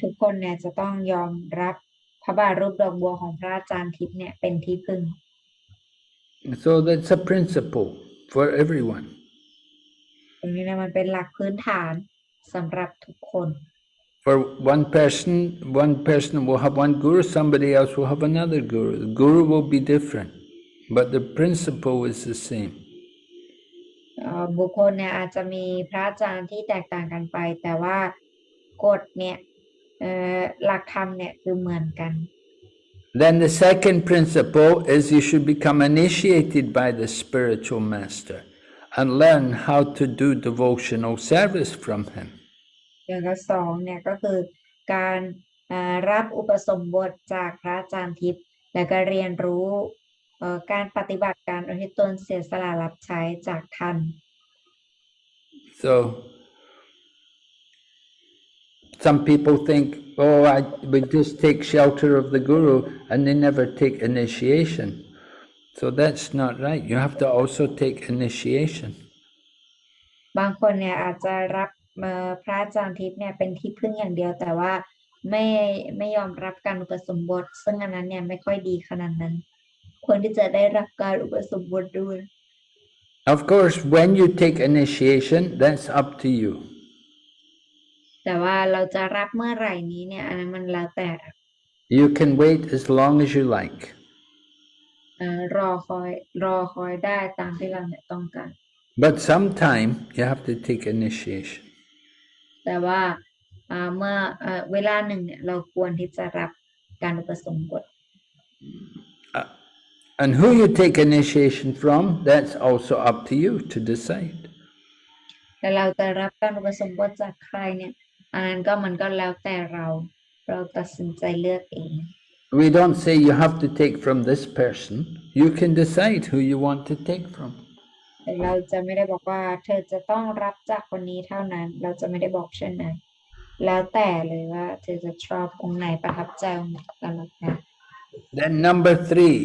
ทุกคนเนี่ยจะต้องยอมรับพ ระบาทรูปดอกบัวของพระอาจารย์ทิพย์เนี่ยเป็นที่พึ่ง So that's a principle for everyone. ตรงนี้เนี่ยมันเป็นหลักพื้นฐานสำหรับทุกคน For one person, one person will have one guru, somebody else will have another guru. The guru will be different, but the principle is the same. เอ่อบุคคลเนี่ยอาจจะมีพระอาจารย์ที่แตกต่างกันไป แต่ว่ากฎเนี่ยเอ่อ หลักธรรมเนี่ยคือเหมือนกัน Then the second principle is you should become initiated by the spiritual master and learn how to do devotional service from him. อย่างที่สองเนี่ยก็คือการเอ่อรับอุปสมบทจากพระอาจารย์ทิพย์และก็เรียนรู้เอ่อการปฏิบัติการอุทิศตนเสียสละรับใช้จากท่าน So some people think, oh, I we just take shelter of the guru, and they never take initiation. So that's not right. You have to also take initiation. บางคนเนี่ยอาจจะรับเอ่อพระอาจารย์ทิพย์เนี่ยเป็นที่พึ่งอย่างเดียว แต่ว่าไม่ไม่ยอมรับการอุปสมบท ซึ่งอันนั้นเนี่ยไม่ค่อยดีขนาดนั้น ควรที่จะได้รับการอุปสมบทด้วย Of course, when you take initiation, that's up to you. แต่ว่าเราจะรับเมื่อไหร่นี้เนี่ยอันนั้นมันแล้วแต่ You can wait as long as you like. เอ่อรอคอยรอคอยได้ตามที่เราเนี่ยต้องการ But sometime you have to take initiation. แต่ว่าอ่าเมื่อเอ่อเวลาหนึ่งเนี่ยเราควรที่จะรับการอุปสมบท And who you take initiation from, that's also up to you to decide. แต่เราจะรับการอุปสมบทจากใครเนี่ย อันนั้นก็มันก็แล้วแต่เราเราตัดสินใจเลือกเอง We don't say you have to take from this person. You can decide who you want to take from. แต่เราจะไม่ได้บอกว่าเธอจะต้องรับจากคนนี้เท่านั้น เราจะไม่ได้บอกเช่นนั้น แล้วแต่เลยว่าเธอจะชอบองค์ไหนประทับใจองค์ไหนก็แล้วแต่ Then number three,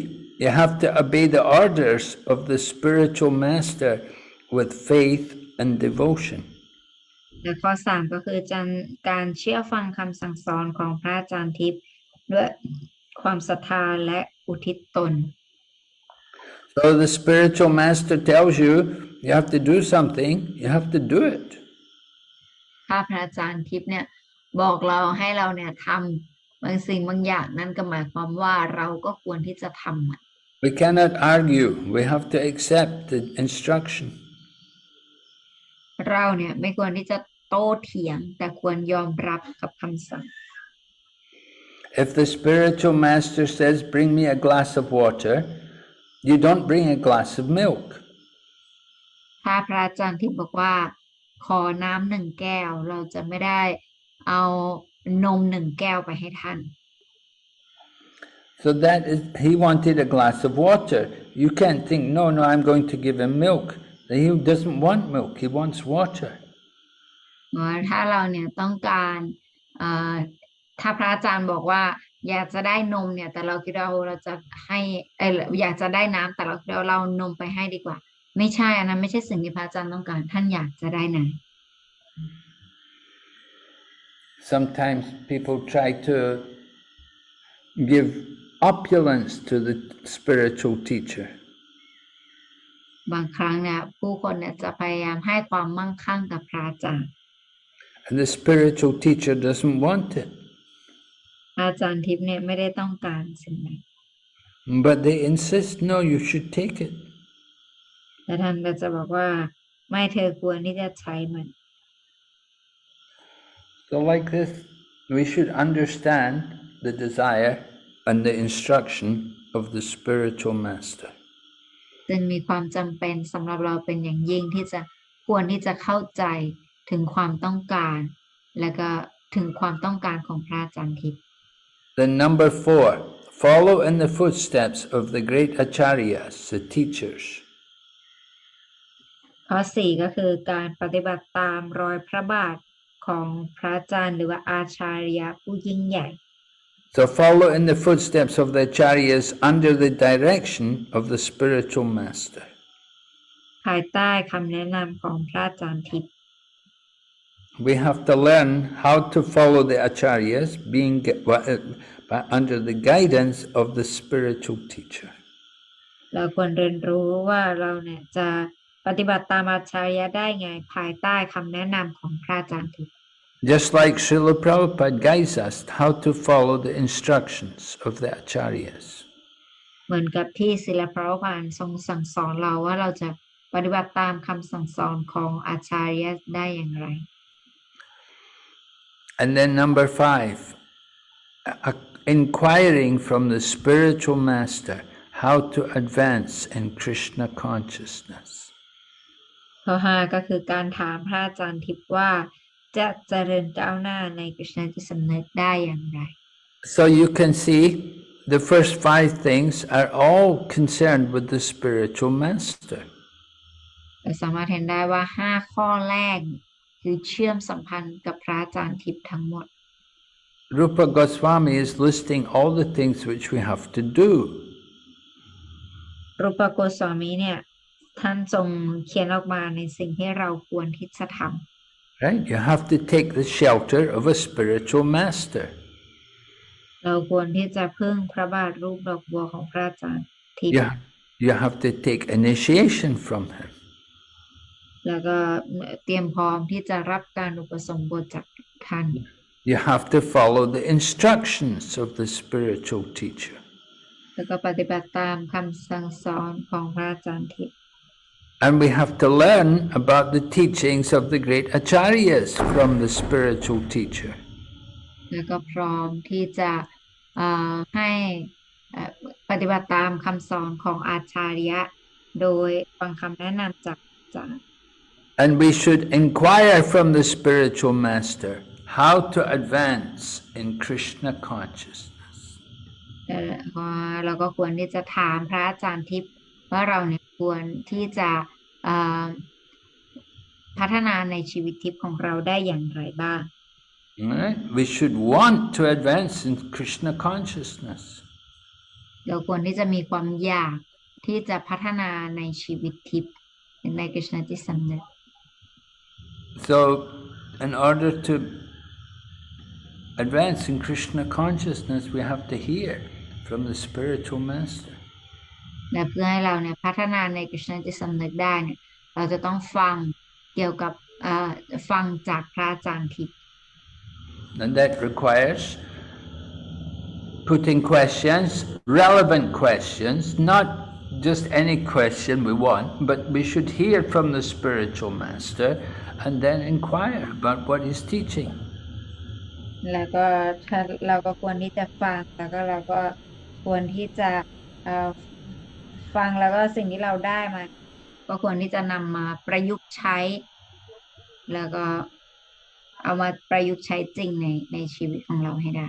you have to obey the orders of the spiritual master with faith and devotion. และข้อสามก็คือการการเชื่อฟังคำสั่งสอนของพระอาจารย์ทิพย์ด้วยความศรัทธาและอุทิศตน So the spiritual master tells you you have to do something, you have to do it. ถ้าพระอาจารย์ทิพย์เนี่ยบอกเราให้เราเนี่ยทำบางสิ่งบางอย่างนั่นก็หมายความว่าเราก็ควรที่จะทำมัน We cannot argue, we have to accept the instruction. เราเนี่ยไม่ควรที่จะ โต้เถียง แต่ควรยอมรับกับคำสั่ง If the spiritual master says, Bring me a glass of water, you don't bring a glass of milk. ถ้าพระอาจารย์ที่บอกว่า ขอน้ำหนึ่งแก้ว เราจะไม่ได้เอานมหนึ่งแก้วไปให้ท่าน So that is, he wanted a glass of water. You can't think, no, no, I'm going to give him milk. He doesn't want milk, he wants water. เมื่อถ้าเราเนี่ยต้องการเอ่อถ้าพระอาจารย์บอกว่า อยากจะได้นมเนี่ย แต่เราคิดว่าเราจะให้เอออยากจะได้น้ำแต่เราคิดว่าเราเอานมไปให้ดีกว่า ไม่ใช่อันนั้นไม่ใช่สิ่งที่พระอาจารย์ต้องการ ท่านอยากจะได้น้ Sometimes people try to give opulence to the spiritual teacher. ำบางครั้งเนี่ยผู้คนเนี่ยจะพยายามให้ความมั่งคั่งกับพระอาจารย์ And the spiritual teacher doesn't want it. พระอาจารย์ทิพย์เนี่ยไม่ได้ต้องการสิ่งนั้น But they insist, no, you should take it. แต่ท่านก็จะบอกว่าไม่เธอควรที่จะใช้มัน So, like this, we should understand the desire and the instruction of the spiritual master. จึงมีความจำเป็นสำหรับเราเป็นอย่างยิ่งที่จะควรที่จะเข้าใจ ถึงความต้องการ และก็ถึงความต้องการของพระอาจารย์ทิพย์ Then, number four, follow in the footsteps of the great acharyas, the teachers. ข้อสี่ก็คือการปฏิบัติตามรอยพระบาทของพระอาจารย์หรือว่าอาชาริยะผู้ยิ่งใหญ่ So, follow in the footsteps of the acharyas under the direction of the spiritual master. ภายใต้คำแนะนำของพระอาจารย์ทิพย์ We have to learn how to follow the acharyas being gu- wa- uh, by- under the guidance of the spiritual teacher. เราควรเรียนรู้ว่าเราเนี่ยจะปฏิบัติตามอาชาริยะได้ไง ภายใต้คำแนะนำของพระอาจารย์ทิพย์ Just like Srila Prabhupada guides us how to follow the instructions of the acharyas. เหมือนกับที่ศิลปะพานทรงสั่งสอนเราว่าเราจะปฏิบัติตามคำสั่งสอนของอาจารย์ได้อย่างไร And then number five, uh, inquiring from the spiritual master how to advance in Krishna consciousness. ข้อห้าก็คือการถามพระอาจารย์ทิพย์ว่าจะเจริญก้าวหน้าในกฤษณจิตสำนึกได้อย่างไร So you can see the first five things are all concerned with the spiritual master. เราสามารถเห็นได้ว่าห้าข้อแรก คือเชื่อมสัมพันธ์กับพระอาจารย์ทิพย์ทั้งหมด Rupa Goswami is listing all the things which we have to do. รูปโกสวามีเนี่ยท่านทรงเขียนออกมาในสิ่งที่เราควรที่จะท Right? You have to take the shelter of a spiritual master. ำเราควรที่จะพึ่งพระบาทรูปดอกบัวของพระอาจารย์ทิพย์ You, you have to take initiation from him. แล้วก็เตรียมพร้อมที่จะรับการอุปสมบทจากท่าน You have to follow the instructions of the spiritual teacher. แล้วก็ปฏิบัติตามคำสั่งสอนของพระอาจารย์ทิพย์ And we have to learn about the teachings of the great acharyas from the spiritual teacher. แล้วก็พร้อมที่จะเอ่อให้เอ่อปฏิบัติตามคำสอนของอาจารยะ โดยฟังคำแนะนำจากอาจารย์ And we should inquire from the spiritual master how to advance in Krishna consciousness. เอ่อเพราะเราก็ควรที่จะถามพระอาจารย์ทิพย์ว่าเราเนี่ยควรที่จะเอ่อพัฒนาในชีวิตทิพย์ของเราได้อย่างไรบ้าง Right? We should want to advance in Krishna consciousness. เราควรที่จะมีความอยากที่จะพัฒนาในชีวิตทิพย์ในกฤษณจิตสำนึก So, in order to advance in Krishna consciousness, we have to hear from the spiritual master. และเพื่อให้เราเนี่ยพัฒนาในกฤษณจิตสำนึกได้เนี่ยเราจะต้องฟังเกี่ยวกับเอ่อฟังจากพระอาจารย์ทิพย์ And that requires putting questions, relevant questions, not just any question we want, but we should hear from the spiritual master and then inquire about what he's teaching. แล้วก็ถ้าเราก็ควรที่จะฟังแล้วก็เราก็ควรที่จะเอ่อฟังแล้วก็สิ่งที่เราได้มาก็ควรที่จะนำมาประยุกต์ใช้ แล้วก็เอามาประยุกต์ใช้จริงในในชีวิตของเราให้ได้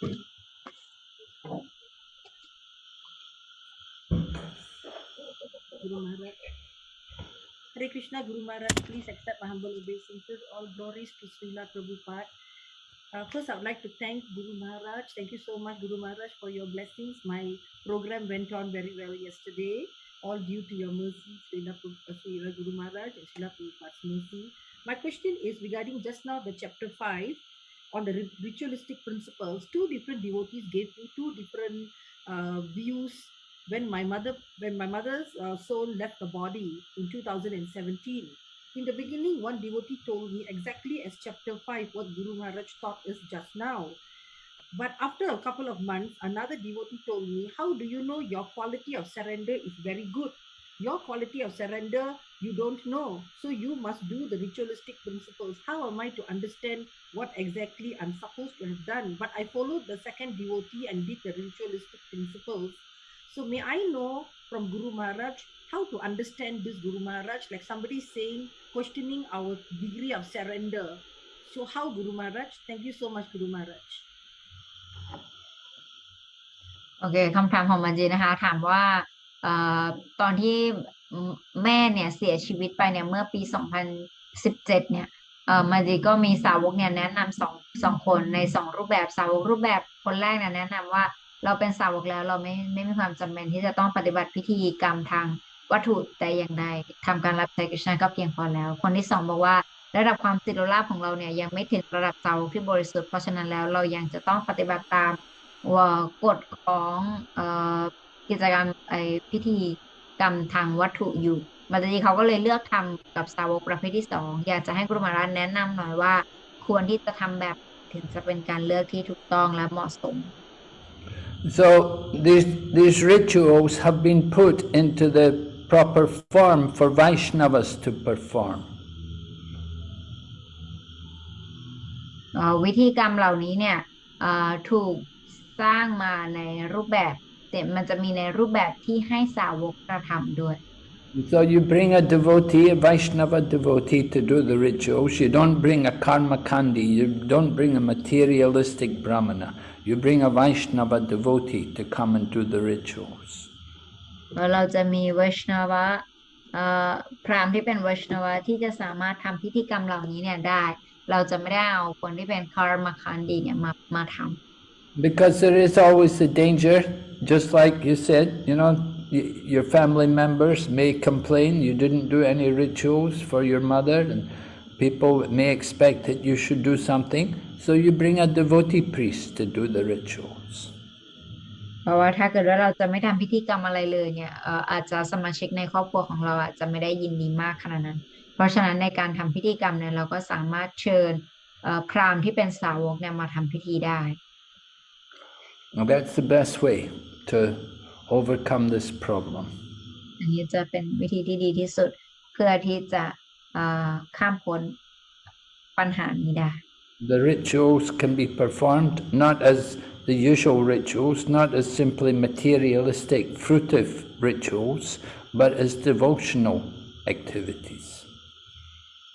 Guru Maharaj. Hare Krishna Guru Maharaj, please accept my humble obeisances. All glories to Srila Prabhupada. Uh, first, I would like to thank Guru Maharaj. Thank you so much, Guru Maharaj, for your blessings. My program went on very well yesterday, all due to your mercy, Srila, uh, Srila Guru Maharaj and Srila Prabhupada's mercy. My question is regarding just now the chapter 5 on the ritualistic principles. Two different devotees gave me two different uh, views when my mother when my mother's uh, soul left the body in 2017 in the beginning one devotee told me exactly as chapter 5 what guru maharaj taught us just now but after a couple of months another devotee told me how do you know your quality of surrender is very good your quality of surrender you don't know so you must do the ritualistic principles how am i to understand what exactly i'm supposed to have done but i followed the second devotee and did the ritualistic principles so may I know from Guru Maharaj how to understand this Guru Maharaj? Like somebody saying, questioning our degree of surrender. So how Guru Maharaj? Thank you so much, Guru Maharaj. โอเคคำถามของมันจีนะคะ ถามว่าเ อตอนที่แม่เนี่ยเสียชีวิตไปเนี่ยเมื่อปี 2017 เนี่ยเอ่อมันจีก็มีสาวกเนี่ยแนะนำสองสองคนในสองรูปแบบสาวกรูปแบบคนแรกเนี่ยแนะนำว่าเราเป็นสาวกแล้วเราไม่ไม่มีความจำเป็นที่จะต้องปฏิบัติพิธีกรรมทางวัตถุแต่อย่างใดทำการรับใช้กฤษณะก็เพียงพอแล้ว คนที่สองบอกว่าระดับความสิทธิราภของเราเนี่ยยังไม่ถึงระดับสาวกที่บริสุทธิ์เพราะฉะนั้นแล้วเรายังจะต้องปฏิบัติตามกฎของเอ่อ กิจกรรมไอพิธีกรรมทางวัตถุอยู่มาตจีเขาก็เลยเลือกทำกับสาวกประเภทที่สองอยากจะให้กรุมารันแนะนำหน่อยว่า ควรที่จะทำแบบถึงจะเป็นการเลือกที่ถูกต้องและเหมาะสม So these, these rituals have been put into the proper form for Vaishnavas to perform. เอ่อวิธีกรรมเหล่านี้เนี่ยเอ่อถูกสร้างมาในรูปแบบ แต่มันจะมีในรูปแบบที่ให้สาวกกระทำด้วย So you bring a devotee, a Vaishnava devotee to do the rituals. You don't bring a karma kandi, you don't bring a materialistic brahmana. You bring a Vaishnava devotee to come and do the rituals. แล้วเราจะมีวัชนวะเอ่อพราหมณ์ที่เป็นวัชนวะที่จะสามารถทำพิธีกรรมเหล่านี้เนี่ยได้ เราจะไม่ได้เอาคนที่เป็นคารมาคันดีเนี่ยมามาทำ Because there is always the danger, just like you said, you know, y- your family members may complain you didn't do any rituals for your mother, and people may expect that you should do something, so you bring a devotee priest to do the rituals. เพราะว่าถ้าเกิดว่าเราจะไม่ทำพิธีกรรมอะไรเลยเนี่ยเอ่ออาจจะสมาชิกในครอบครัวของเราอาจจะไม่ได้ยินดีมากขนาดนั้น เพราะฉะนั้นในการทำพิธีกรรมเนี่ยเราก็สามารถเชิญเอ่อพราหมณ์ที่เป็นสาวกเนี่ยมาทำพิธีได้ And that's the best way to overcome this problem. อันนี้จะเป็นวิธีที่ดีที่สุด เพื่อที่จะเอ่อข้ามพ้นปัญหานี้ได้ The rituals can be performed not as the usual rituals, not as simply materialistic, fruitive rituals, but as devotional activities.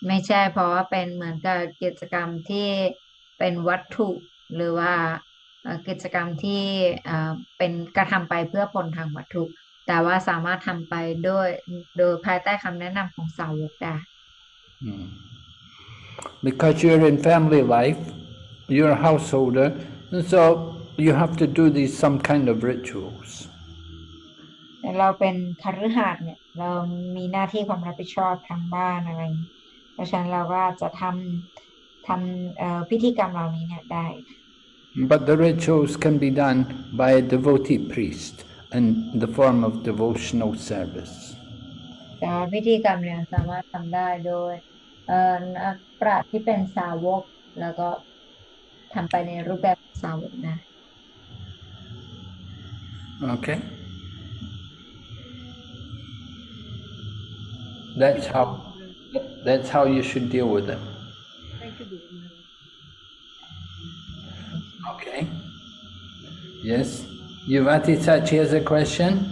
ไม่ใช่เพราะว่าเป็นเหมือนกับกิจกรรมที่เป็นวัตถุ หรือว่าเอ่อ กิจกรรมที่เอ่อเป็นกระทำไปเพื่อผลทางวัตถุ แต่ว่าสามารถทำไปโดยโดยภายใต้คำแนะนำของสาวกได้ Hmm. Because you're in family life, you're a householder, and so you have to do these some kind of rituals. แต่เราเป็นคฤหัสถ์เนี่ยเรามีหน้าที่ความรับผิดชอบทางบ้านอะไรอย่างนี้เพราะฉะนั้นเราก็อาจจะทำทำเอ่อพิธีกรรมเหล่านี้เนี่ยได้ But the rituals can be done by a devotee priest in the form of devotional service. แต่ว่าพิธีกรรมเนี่ยสามารถทำได้โดยเอ่อนักปราชญ์ที่เป็นสาวก แล้วก็ทำไปในรูปแบบสาวกนะ Okay? That's how that's how you should deal with it. Okay? Yes? Yuvati Sachi has a question?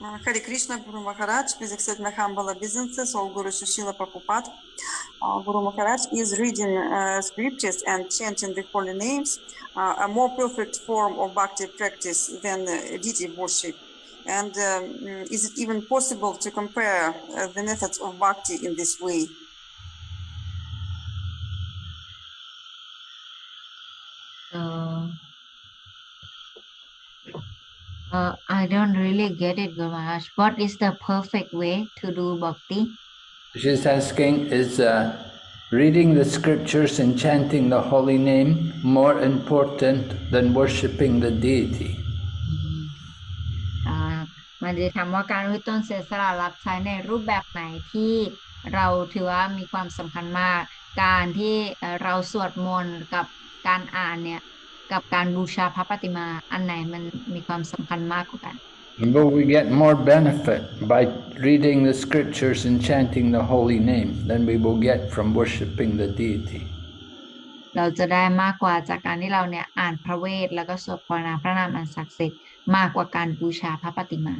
Uh, Hare Krishna Guru Maharaj, please accept my humble obeisances, all Guru Srila Prabhupada. Uh, Guru Maharaj is reading uh, scriptures and chanting the holy names, uh, a more perfect form of bhakti practice than uh, deity worship. And um, is it even possible to compare uh, the methods of bhakti in this way? uh, I don't really get it, Guru Maharaj. What is the perfect way to do bhakti? She's asking, is uh, reading the scriptures and chanting the holy name more important than worshipping the deity? อ่ามันจะถามว่าการอุทิศตนเสียสละรับใช้ในรูปแบบไหนที่เราถือว่ามีความสำคัญมาก การที่เอ่อเราสวดมนต์กับการอ่านเนี่ย กับการบูชาพระปฏิมาอันไหนมันมีความสำคัญมากกว่ากัน Will we get more benefit by reading the scriptures and chanting the holy name than we will get from worshipping the deity? เราจะได้มากกว่าจากการที่เราเนี่ยอ่านพระเวทแล้วก็สวดภาวนาพระนามอันศักดิ์สิทธิ์มากกว่าการบูชาพระปฏิมา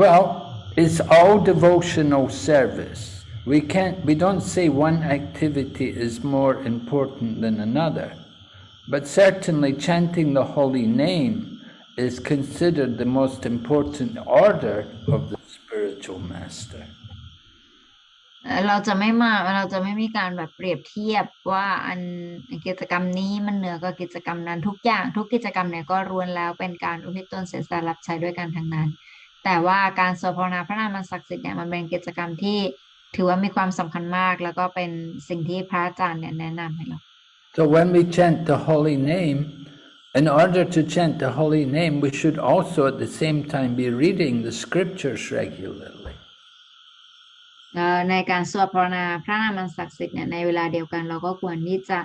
Well, it's all devotional service. We can't we don't say one activity is more important than another. But certainly chanting the holy name is considered the most important order of the spiritual master. เราจะไม่มาเราจะไม่มีการแบบเปรียบเทียบว่าอันกิจกรรมนี้มันเหนือกว่ากิจกรรมนั้นทุกอย่างทุกกิจกรรมเนี่ยก็รวนแล้วเป็นการอุทิศตนเสียสละรับใช้ด้วยกันทั้งนั้น แต่ว่าการสวดภาวนาพระนามศักดิ์สิทธิ์เนี่ยมันเป็นกิจกรรมที่ถือว่ามีความสำคัญมาก แล้วก็เป็นสิ่งที่พระอาจารย์เนี่ยแนะนำให้เรา So when we chant the holy name, in order to chant the holy name, we should also at the same time be reading the scriptures regularly. เอ่อในการสวดภาวนาพระนามอันศักดิ์สิทธิ์เนี่ยในเวลาเดียวกันเราก็ควรที่จะ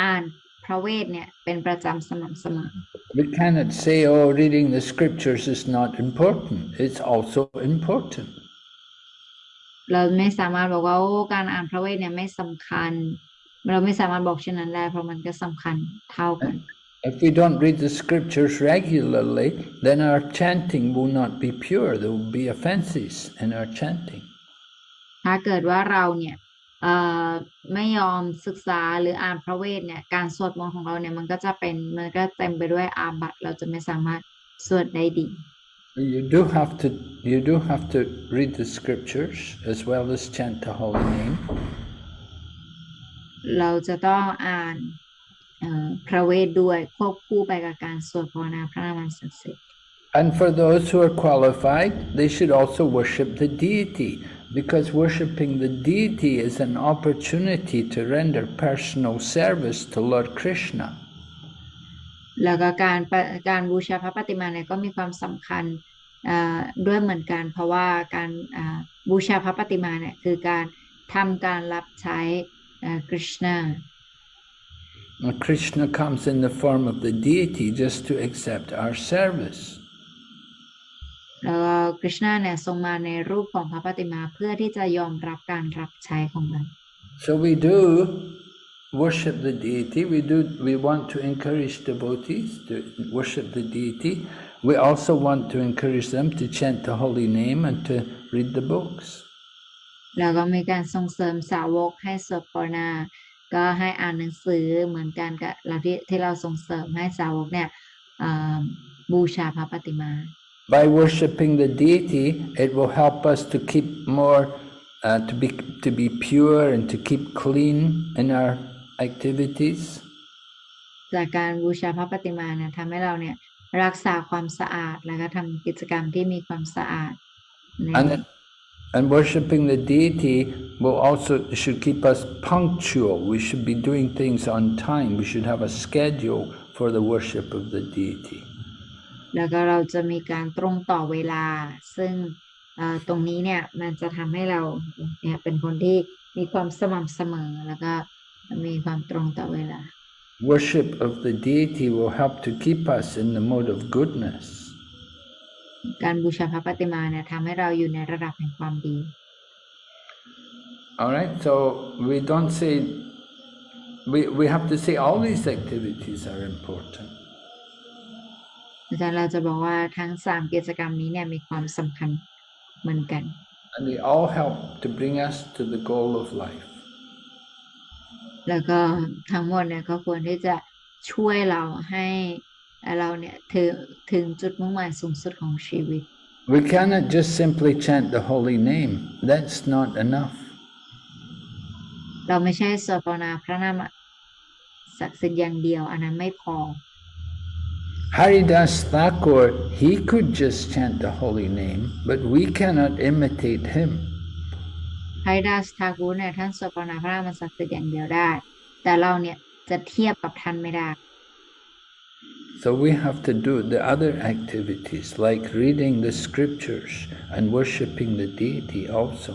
อ่านพ ระเวทเนี่ยเป็นประจำสม่ำเสมอ We cannot say, oh, reading the scriptures is not important. It's also important. เราไม่สามารถบอกว่าโอ้การอ่านพระเวทเนี่ยไม่สำคัญ เราไม่สามารถบอกเช่นนั้นได้เพราะมันก็สำคัญเท่ากัน If we don't read the scriptures regularly, then our chanting will not be pure. There will be offenses in our chanting. ถ้าเกิดว่าเราเนี่ยเอ่อไม่ยอมศึกษาหรืออ่านพระเวทเนี่ยการสวดมนต์ของเราเนี่ยมันก็จะเป็นมันก็เต็มไปด้วยอาบัติเราจะไม่สามารถสวดได้ดี You do have to you do have to read the scriptures as well as chant the holy name. เราจะต้องอ่านเอ่อพระเวทด้วยควบคู่ไปกับการสวดภาวนาพระนามอันศักดิ์สิทธิ์ And for those who are qualified, they should also worship the deity, because worshipping the deity is an opportunity to render personal service to Lord Krishna. แล้วก็การปะการบูชาพระปฏิมาเนี่ยก็มีความสำคัญเอ่อด้วยเหมือนกัน เพราะว่าการอ่าบูชาพระปฏิมาเนี่ยคือการทำการรับใช้ คริชนา And Krishna comes in the form of the deity just to accept our service. แล้วก็คริชนาเนี่ยทรงมาในรูปของพระปฏิมาเพื่อที่จะยอมรับการรับใช้ของเรา So we do worship the deity. We do. We want to encourage devotees to worship the deity. We also want to encourage them to chant the holy name and to read the books. แล้วก็มีการส่งเสริมสาวกให้สวดภาวนา ก็ให้อ่านหนังสือเหมือนกันกับเราที่ที่เราส่งเสริมให้สาวกเนี่ยเอ่อบูชาพระปฏิมา By worshipping the deity, it will help us to keep more, uh, to be to be pure and to keep clean in our activities. จากการบูชาพระปฏิมาเนี่ยทำให้เราเนี่ยรักษาความสะอาดแล้วก็ทำกิจกรรมที่มีความสะอาดใน And and worshipping the deity will also should keep us punctual. We should be doing things on time. We should have a schedule for the worship of the deity. แล้วก็เราจะมีการตรงต่อเวลา ซึ่งเอ่อตรงนี้เนี่ยมันจะทำให้เราเนี่ยเป็นคนที่มีความสม่ำเสมอแล้วก็มีความตรงต่อเวลา Worship of the deity will help to keep us in the mode of goodness. การบูชาพระปฏิมาเนี่ยทำให้เราอยู่ในระดับแห่งความดี All right, so we don't say, we, we have to say all these activities are important. อาจารย์เราจะบอกว่าทั้งสามกิจกรรมนี้เนี่ยมีความสำคัญเหมือนกัน And they all help to bring us to the goal of life. แล้วก็ทั้งหมดเนี่ยก็ควรที่จะช่วยเราให้ เราเนี่ยถึงถึงจุดมุ่งหมายสูงสุดของชีวิต We cannot just simply chant the holy name. That's not enough. เราไม่ใช่สวดภาวนาพระนามศักดิ์สิทธิ์อย่างเดียวอันนั้นไม่พอ Haridas Thakur, he could just chant the holy name, but we cannot imitate him. ไฮดัสทากูเนี่ยท่านสวดภาวนาพระนามศักดิ์สิทธิ์อย่างเดียวได้ แต่เราเนี่ยจะเทียบกับท่านไม่ได้ So we have to do the other activities like reading the scriptures and worshipping the deity also.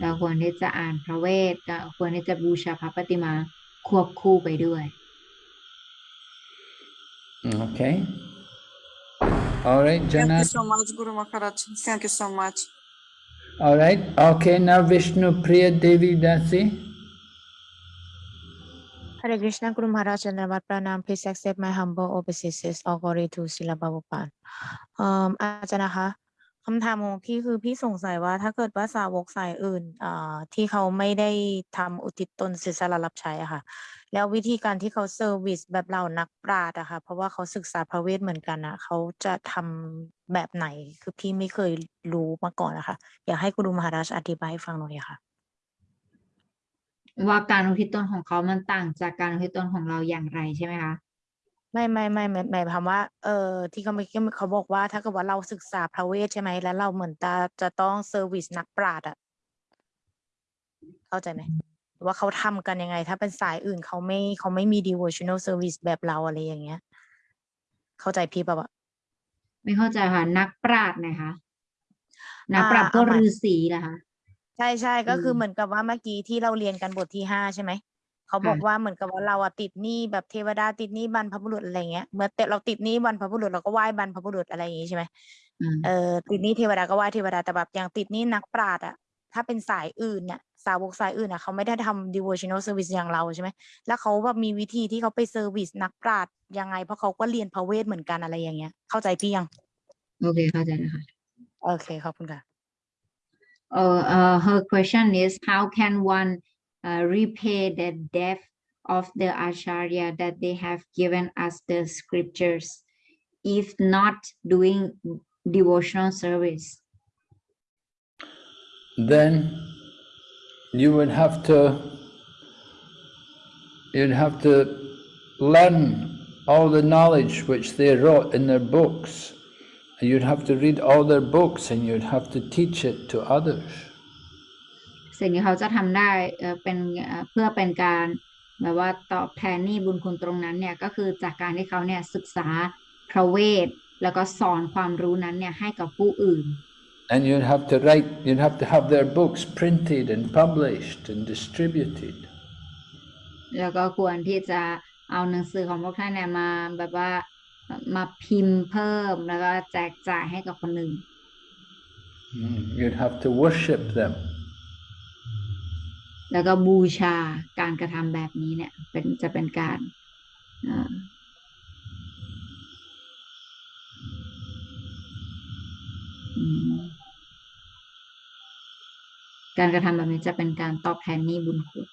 เราควรที่จะอ่านพระเวทก็ควรที่จะบูชาพระปฏิมาควบคู่ไปด้วย Okay? All right, Thank Jana. you so much, Guru Maharaj. Thank you so much. All right. Okay, now Vishnu Priya Devi Dasi. Hare Krishna Guru Maharaj and Ramat Pranam please accept my humble obeisances all glory to Srila Prabhupada อ่ออาจารย์นะคะคำถามของพี่คือพี่สงสัยว่าถ้าเกิดว่าสาวกสายอื่นอ่าที่เขาไม่ได้ทำอุทิศตนเสียสละรับใช้อะค่ะ แล้ววิธีการที่เขาเซอร์วิสแบบเรานักปราชญ์อะค่ะ เพราะว่าเขาศึกษาพระเวทเหมือนกันอะเขาจะทำแบบไหน คือพี่ไม่เคยรู้มาก่อนนะคะอยากให้กุรุมหาราชอธิบายให้ฟังหน่อยค่ะ ว่าการอุทิศตนของเขามันต่างจากการอุทิศตนของเราอย่างไรใช่ไหมคะไม่ไม่ไม่ไม่หมายความว่า เออที่เขาไม่เขาบอกว่า ถ้าเกิดว่าเราศึกษาพระเวทใช่ไหมแล้วเราเหมือนจะจะต้องเซอร์วิสนักปราชญ์อะเข้าใจไหมว่าเขาทำกันยังไง ถ้าเป็นสายอื่นเขาไม่เขาไม่มี devotional service แบบเราอะไรอย่างเงี้ย เข้าใจพี่ป่าวะไม่เข้าใจค่ะ นักปราชญ์นะคะนักปราชญ์อ่าพวกเอาใหม่ฤาษีนะคะ ใช่ใช่ก็คืออืมเหมือนกับว่าเมื่อกี้ที่เราเรียนกันบทที่ห้าใช่ไหมเขาบอกค่ะว่าเหมือนกับว่าเราอะติดหนี้แบบเทวดาติดหนี้บรรพบุรุษอะไรเงี้ยเมื่อแต่เราติดหนี้บรรพบุรุษเราก็ไหว้บรรพบุรุษอะไรอย่างงี้ใช่ไหมอืมเออติดหนี้เทวดาก็ไหว้เทวดาแต่แบบอย่างติดหนี้นักปราชญ์อะถ้าเป็นสายอื่นเนี่ยสาวกสายอื่นอะเขาไม่ได้ทำ devotional service อย่างเราใช่ไหมแล้วเขาแบบมีวิธีที่เขาไปเซอร์วิสนักปราชญ์ยังไง เพราะเขาก็เรียนพระเวทเหมือนกันอะไรอย่างเงี้ย เข้าใจพี่ยัง โอเคเข้าใจแล้วค่ะโอเคขอบคุณค่ะ uh, her question is how can one uh, repay the debt of the acharya that they have given us the scriptures if not doing devotional service then you would have to you'd have to learn all the knowledge which they wrote in their books. And You'd have to read all their books and you'd have to teach it to others. สิ่งที่เขาจะทำได้เอ่อเป็นเอ่อเพื่อเป็นการแบบว่าตอบแทนหนี้บุญคุณตรงนั้นเนี่ยก็คือจากการที่เขาเนี่ยศึกษาพระเวทแล้วก็สอนความรู้นั้นเนี่ยให้กับผู้อื่น And you'd have to write, you'd have to have their books printed and published and distributed. แล้วก็ควรที่จะเอาหนังสือของพวกท่านเนี่ยมาแบบว่า มาพิมพ์เพิ่มแล้วก็แจกจ่ายให้กับคนอื่น Mm, You'd have to worship them. แล้วก็บูชาการกระทำแบบนี้เนี่ยเป็นจะเป็นการเอ่ออืมการกระทำแบบนี้จะเป็นการตอบแทนหนี้บุญคุณ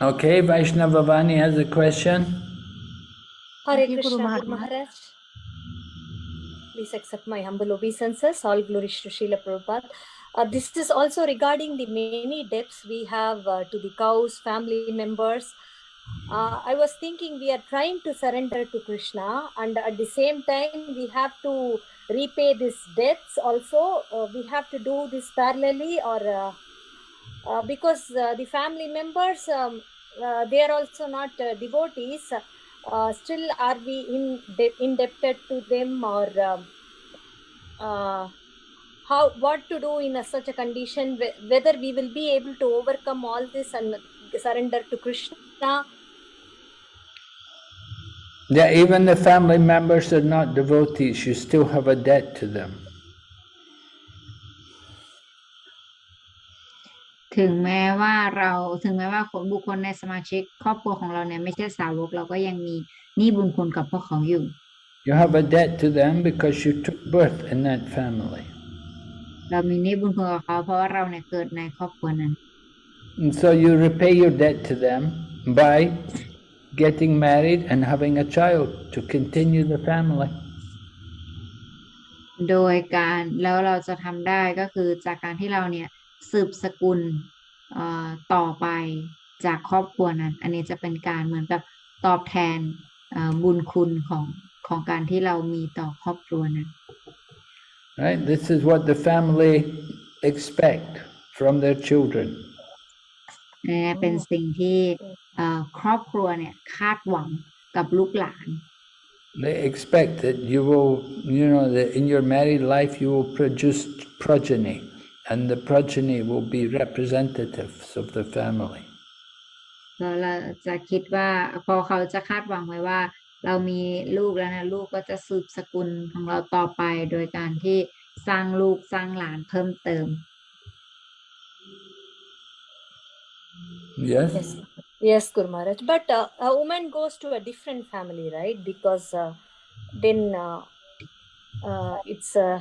Okay, Vaishnava Vani has a question. Hare Thank you, Guru Krishna, Maharaj. Guru Maharaj. Please accept my humble obeisances. All glories to Srila Prabhupada. Uh, this is also regarding the many debts we have uh, to the cows, family members. Uh, I was thinking we are trying to surrender to Krishna, and at the same time, we have to repay these debts also. Uh, we have to do this parallelly, or uh, because uh, the family members um, uh, they are also not uh, devotees still are we in de- indebted to them or um, how what to do in a, such a condition whe- whether we will be able to overcome all this and surrender to krishna Yeah, even the family members are not devotees, you still have a debt to them. ถึงแม้ว่าเราถึงแม้ว่าคนบุคคลในสมาชิกครอบครัวของเราเนี่ยไม่ใช่สาวกเราก็ยังมีหนี้บุญคุณกับพวกเขาอยู่ You have a debt to them because you took birth in that family. เรามีหนี้บุญคุณกับเขาเพราะว่าเราเนี่ยเกิดในครอบครัวนั้น And so you repay your debt to them by getting married and having a child to continue the family. โดยการแล้วเราจะทำได้ก็คือจากการที่เราเนี่ย สืบสกุลเอ่อต่อไปจากครอบครัวนั้น อันนี้จะเป็นการเหมือนกับตอบแทนเอ่อบุญคุณของของการที่เรามีต่อครอบครัวนั้น Right? This is what the family expect from their children. นี่เป็นสิ่งที่เอ่อครอบครัวเนี่ยคาดหวังกับลูกหลาน They expect that you will, you know, that in your married life you will produce progeny, and the progeny will be representatives of the family. แล้วเราจะคิดว่าพอเขาจะคาดหวังไว้ว่า เรามีลูกแล้วนะลูกก็จะสืบสกุลของเราต่อไป โดยการที่สร้างลูกสร้างหลานเพิ่มเติม Yes? yes yes guru maharaj but uh, a woman goes to a different family right because uh, then uh, uh, it's uh,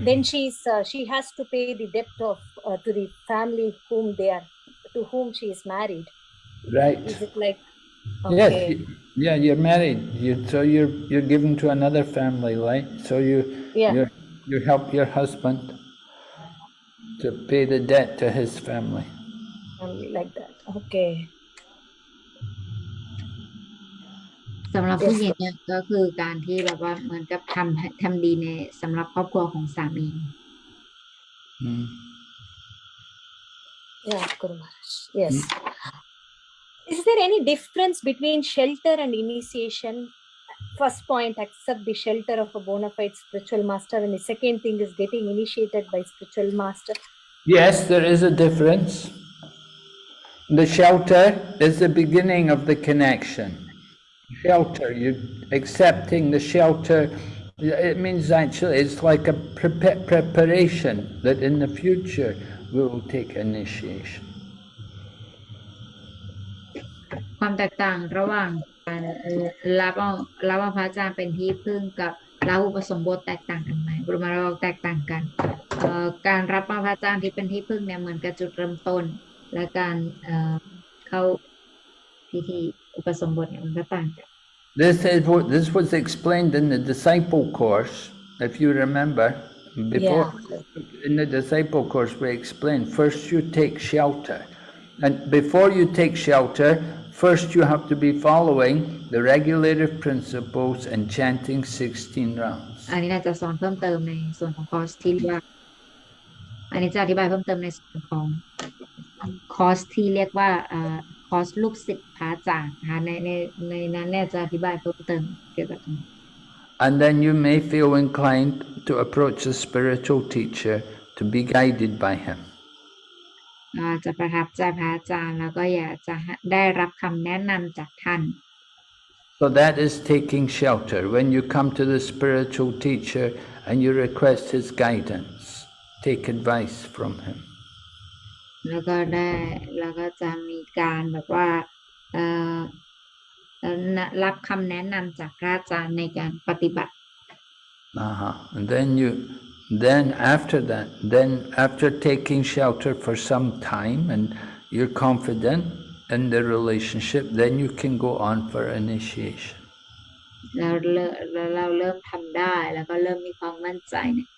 then she's uh, she has to pay the debt of uh, to the family whom they are to whom she is married Right. is it like Yes. okay y- Yeah, you're married. You so you're you're given to another family, right? So you Yeah. you you help your husband to pay the debt to his family. family like that okay สำหรับผู้หญิงเนี่ยก็คือการที่แบบว่าเหมือนกับทำทำดีในสำหรับครอบครัวของสามี Mm. Yeah, Guru Maharaj. Yes. Is there any difference between shelter and initiation? First point, accept the shelter of a bona fide spiritual master, and the second thing is getting initiated by spiritual master. Yes, there is a difference. The shelter is the beginning of the connection. Shelter, You're accepting the shelter, it means actually it's like a pre preparation that in the future we will take initiation. ความแตกต่างระหว่างการรับรับพระอาจารย์เป็นที่พึ่งกับรับอุปสมบทแตกต่างกันไหมบรมเราแตกต่างกันการรับพระอาจารย์ที่เป็นที่พึ่งเนี่ยเหมือนกับจุดเริ่มต้น และการเข้าพิธี อุปสมบทเนี่ยมันก็ต่างกัน This is what this was explained in the disciple course, if you remember. Before in the disciple course we explained first you take shelter. And before you take shelter, first you have to be following the regulative principles and chanting 16 rounds. อันนี้น่าจะสอนเพิ่มเติมในส่วนของคอร์สที่เรียกว่า อันนี้จะอธิบายเพิ่มเติมในส่วนของคอร์สที่เรียกว่าเ อ่อคอร์สลูกศิษย์พระอาจารย์นะคะในในในนั้นเนี่ยจะอธิบายเพิ่มเติมเกี่ยวกับตรงนี้ And then you may feel inclined to approach a spiritual teacher to be guided by him. เราอาจจะประทับใจพระอาจารย์แล้วก็อยากจะได้รับคำแนะนำจากท่าน So that is taking shelter. When you come to the spiritual teacher and you request his guidance, take advice from him. แล้วก็ได้แล้วก็จะมีการแบบว่าเอ่อเอ่อนะรับคำแนะนำจากพระอาจารย์ในการปฏิบัติ Uh-huh. And then you, then after that, then after taking shelter for some time and you're confident in the relationship, then you can go on for initiation. แล้วเริ่มแล้วเราเริ่มทำได้แล้วก็เริ่มมีความมั่นใจเนี่ย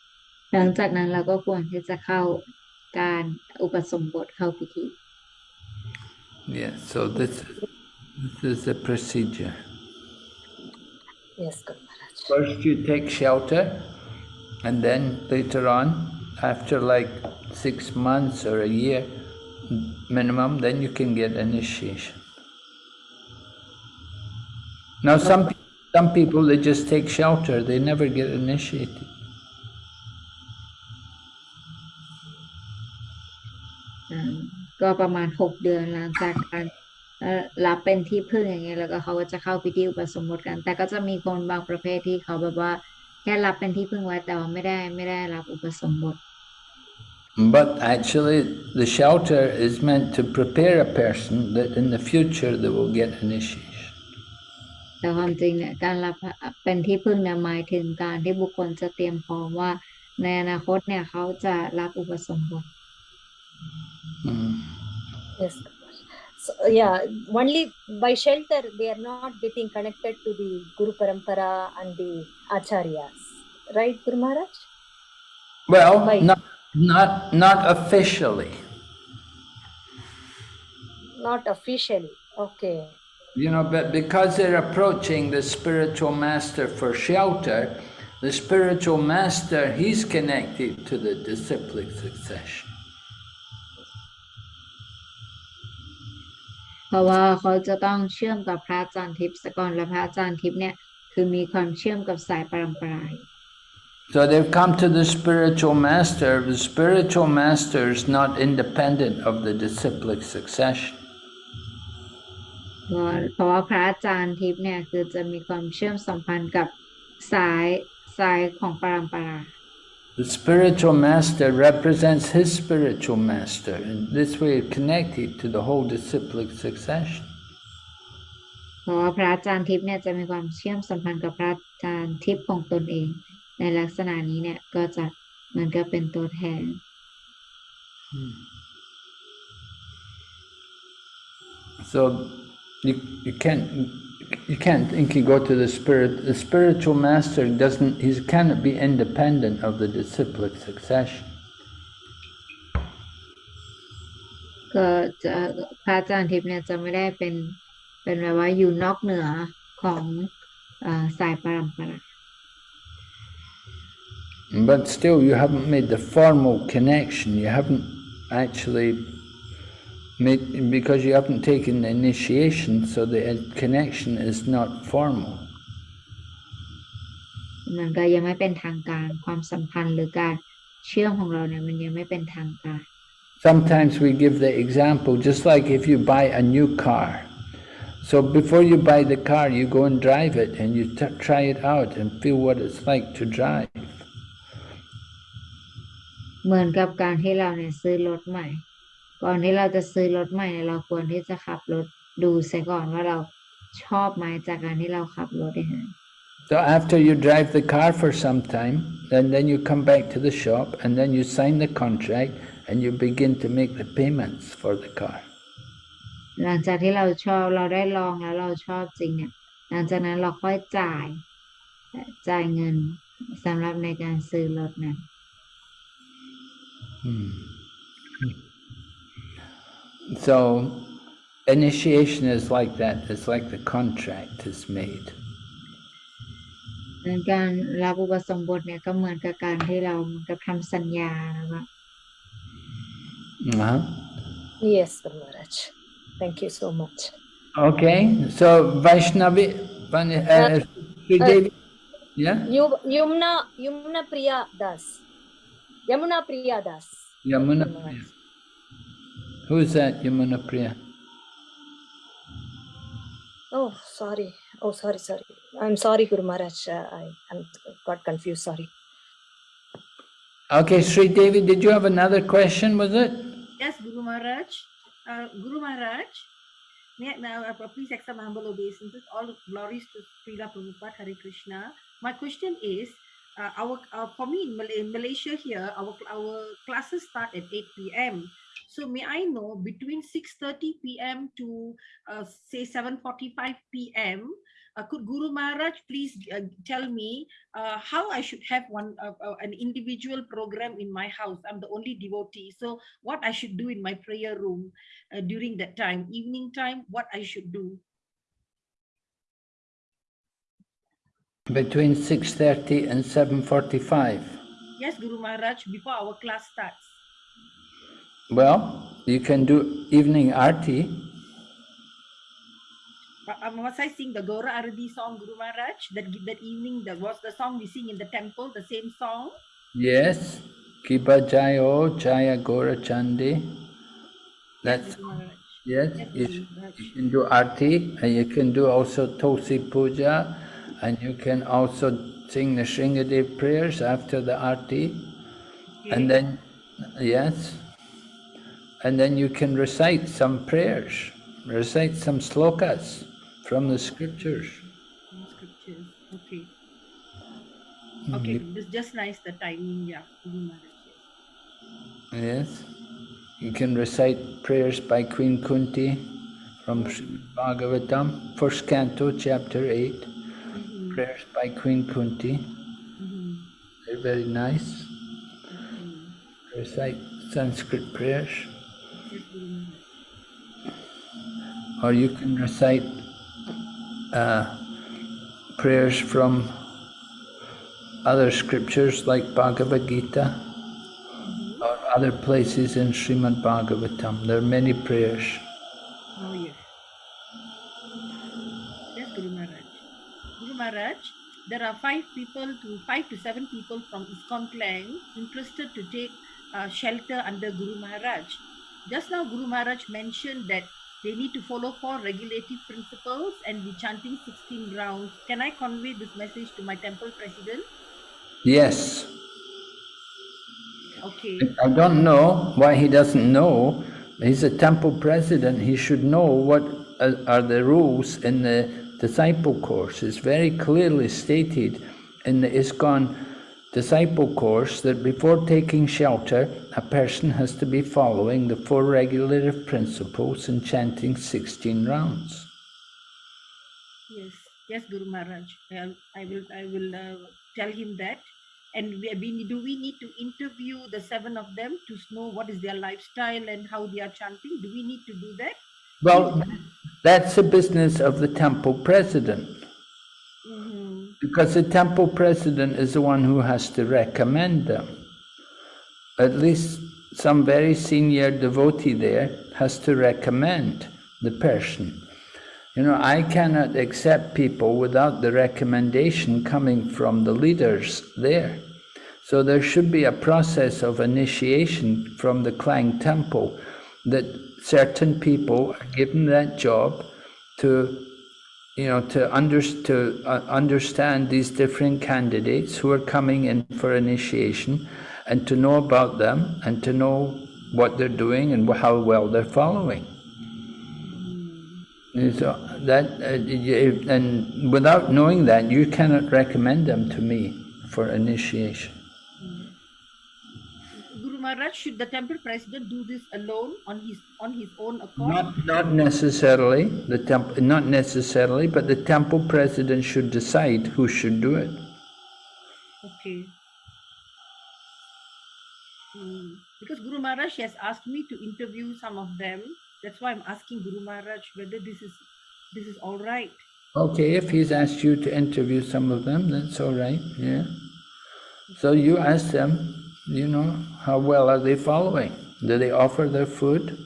หลังจากนั้นเราก็ควรที่จะเข้า การอุปสมบทเข้าพิธี Yeah, so this, this is the procedure. Yes, Guru Maharaj. First you take shelter, and then later on, after like six months or a year minimum, then you can get initiation. Now some, pe- some people, they just take shelter, they never get initiated. ก็ประมาณหกเดือนหลังจากการเอ่อรับเป็นที่พึ่งอย่างเงี้ยแล้วก็เขาก็จะเข้าพิธีอุปสมบทกัน แต่ก็จะมีคนบางประเภทที่เขาแบบว่า แค่รับเป็นที่พึ่งไว้แต่ว่าไม่ได้ไม่ได้รับอุปสมบท But actually, the shelter is meant to prepare a person that in the future they will get initiation. แต่ความจริงเนี่ยการรับเป็นที่พึ่งเนี่ยหมายถึงการที่บุคคลจะเตรียมพร้อมว่า ในอนาคตเนี่ยเขาจะรับอุปสมบท Mm. Yes. So, yeah, only by shelter they are not getting connected to the Guru Parampara and the Acharyas. Right, Guru Maharaj? Well, Right. not, not, not officially. Not officially. Okay. You know, but because they're approaching the spiritual master for shelter, the spiritual master, he's connected to the disciplic succession. ราะว่าเขาจะต้องเชื่อมกับพระอาจารย์ทิพย์สกอนและพระอาจารย์ทิพย์เนี่ยคือมีความเชื่อมกับสายปรัมปราอยู่ So they've come to the spiritual master. The spiritual master is not independent of the disciplic succession. เพราะว่าเพราะว่าพระอาจารย์ทิพย์เนี่ยคือจะมีความเชื่อมสัมพันธ์กับสายสายของปรัมปรา The spiritual master represents his spiritual master, and this way it connected to the whole disciplic succession. เพราะว่าพระอาจารย์ทิพย์เนี่ยจะมีความเชื่อมสัมพันธ์กับพระอาจารย์ทิพย์ของตนเอง ในลักษณะนี้เนี่ยก็จะเหมือนกับเป็นตัวแทน So you, you can't you can't think you go to the spirit. The spiritual master doesn't he cannot be independent of the disciplic succession. ก็จะพระอาจารย์ทิพย์เนี่ยจะไม่ได้เป็นเป็นแบบว่าอยู่นอกเหนือของเอ่อสายปรัมปรา But still, you haven't made the formal connection. You haven't actually made because you haven't taken the initiation, so the connection is not formal. มันก็ยังไม่เป็นทางการความสัมพันธ์หรือการเชื่อมของเราเนี่ยมันยังไม่เป็นทางการ sometimes we give the example, just like if you buy a new car. So before you buy the car, you go and drive it and you t- try it out and feel what it's like to drive. เหมือนกับการที่เราเนี่ยซื้อรถใหม่ ก่อนที่เราจะซื้อรถใหม่เนี่ยเราควรที่จะขับรถดูเสียก่อนว่าเราชอบไหมจากการที่เราขับรถเอง So after you drive the car for some time, then, then you come back to the shop and then you sign the contract and you begin to make the payments for the car. หลังจากที่เราชอบเราได้ลองแล้วเราชอบจริงเนี่ยหลังจากนั้นเราค่อยจ่ายจ่ายเงินสำหรับในการซื้อรถนั้น Hmm. So initiation is like that. It's like the contract is made. ดังการรับอุปสมบทเนี่ยก็เหมือนกับการที่เราเหมือนกับทำสัญญาแล้วก็ Uh-huh. Yes, Guru Maharaj. Thank you so much. Okay, so Vaishnavi, Van- uh, Sri uh, Devi, yeah, Yu- Yumna Yumna Priya Das. Yamuna Priya Das. Yamuna Guru Priya. Maharaj. Who is that, Yamuna Priya? Oh, sorry. Oh, sorry, sorry. I'm sorry, Guru Maharaj. Uh, I I'm, got confused. Sorry. Okay, Sri Devi, did you have another question, was it? Yes, Guru Maharaj. Uh, Guru Maharaj, may I, now, uh, please accept my humble obeisances. All glories to Srila Prabhupada Hare Krishna. My question is, uh, our uh, for me in, Mal- in Malaysia here, our our classes start at 8 p.m. So may I know between 6:30 p.m. to uh, say 7:45 p.m. Uh, could Guru Maharaj please uh, tell me uh, how I should have one uh, uh, an individual program in my house? I'm the only devotee, so what I should do in my prayer room uh, during that time, evening time, what I should do. Between 6.30 and 7.45. Yes, Guru Maharaj, before our class starts. Well, you can do evening arti. Um, was I sing the Gaura Arati song, Guru Maharaj? That that evening, that was the song we sing in the temple, the same song. Yes. Kiba Jayo Jaya Gora Chandi. That's yes. Yes, You, you can do arti and you can do also Tulsi Puja and you can also sing the Nrsimhadev prayers after the arti. And then, yes, and then you can recite some prayers, recite some slokas from the scriptures. Scriptures. Okay. Okay, it's just nice the timing, yeah, yes. You can recite prayers by Queen Kunti from Bhagavatam, first canto, chapter 8. Mhm, Prayers by Queen Kunti, mhm, they're very nice. mhm. Recite Sanskrit prayers, Yes, Guru Maharaj. Or you can recite uh, prayers from other scriptures like Bhagavad Gita or other places in Srimad Bhagavatam. There are many prayers. Oh, yes. Yes, Guru Maharaj. Guru Maharaj, there are five people to five to seven people from ISKCON Klang interested to take uh, shelter under Guru Maharaj. Just now, Guru Maharaj mentioned that they need to follow four regulative principles and be chanting 16 rounds. Can I convey this message to my temple president? Yes, Okay. I don't know why he doesn't know. He's a temple president. He should know what are are the rules in the disciple course. It's very clearly stated in the ISKCON disciple course that before taking shelter, a person has to be following the four regulative principles and chanting 16 rounds. Yes, yes, Guru Maharaj. I will, I will uh, tell him that. And we, we, do we need to interview the seven of them to know what is their lifestyle and how they are chanting? Do we need to do that? Well, that's the business of the temple president. Because the temple president is the one who has to recommend them. At least some very senior devotee there has to recommend the person. You know, I cannot accept people without the recommendation coming from the leaders there. So there should be a process of initiation from the Klang temple that certain people are given that job to, you know, to, under, to uh, understand these different candidates who are coming in for initiation and to know about them and to know what they're doing and how well they're following. And So that, uh, and without knowing that, you cannot recommend them to me for initiation. Guru Maharaj, should the temple president do this alone on his on his own accord? Not, not necessarily the temple, not necessarily, but the temple president should decide who should do it. Okay. Hmm. Because Guru Maharaj has asked me to interview some of them. That's why I'm asking Guru Maharaj whether this is this is all right. Okay, if he's asked you to interview some of them, that's all right. Yeah. So you ask them. You know how well are they following? Do they offer their food?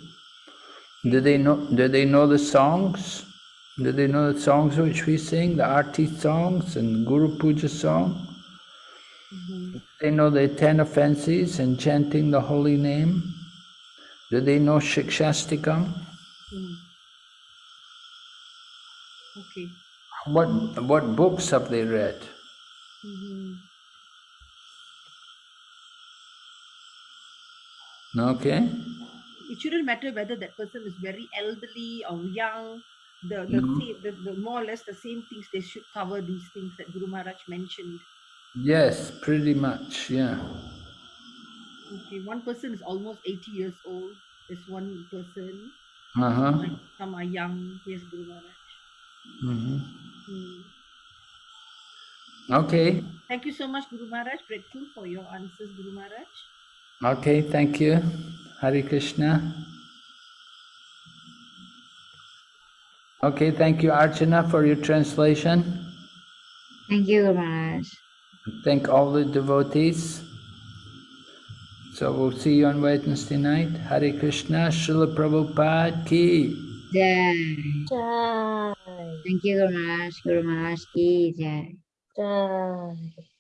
Do they know? Do they know the songs? Do they know the songs which we sing, the arti songs and Guru Puja song? They know the ten offenses and chanting the holy name. Do they know Shikshashtakam? Hmm. Okay. What what books have they read? Mhm. Okay. It shouldn't matter whether that person is very elderly or young. The the, No. same, the, the more or less the same things they should cover these things that Guru Maharaj mentioned. Yes, pretty much. Yeah. Okay, one person is almost 80 years old. There's one person. Uh huh. Like some are young. Yes, Guru Maharaj. hmm Hmm. Okay. Thank you so much, Guru Maharaj. Grateful for your answers, Guru Maharaj. Okay. Thank you. Hare Krishna. Okay. Thank you, Archana, for your translation. Thank you, Guru Maharaj. Thank all the devotees. So we'll see you on Wednesday night. Hare Krishna, Srila Prabhupada ki. Jai. Jai. Thank you, Guru Maharaj. Guru Maharaj ki jai. Jai.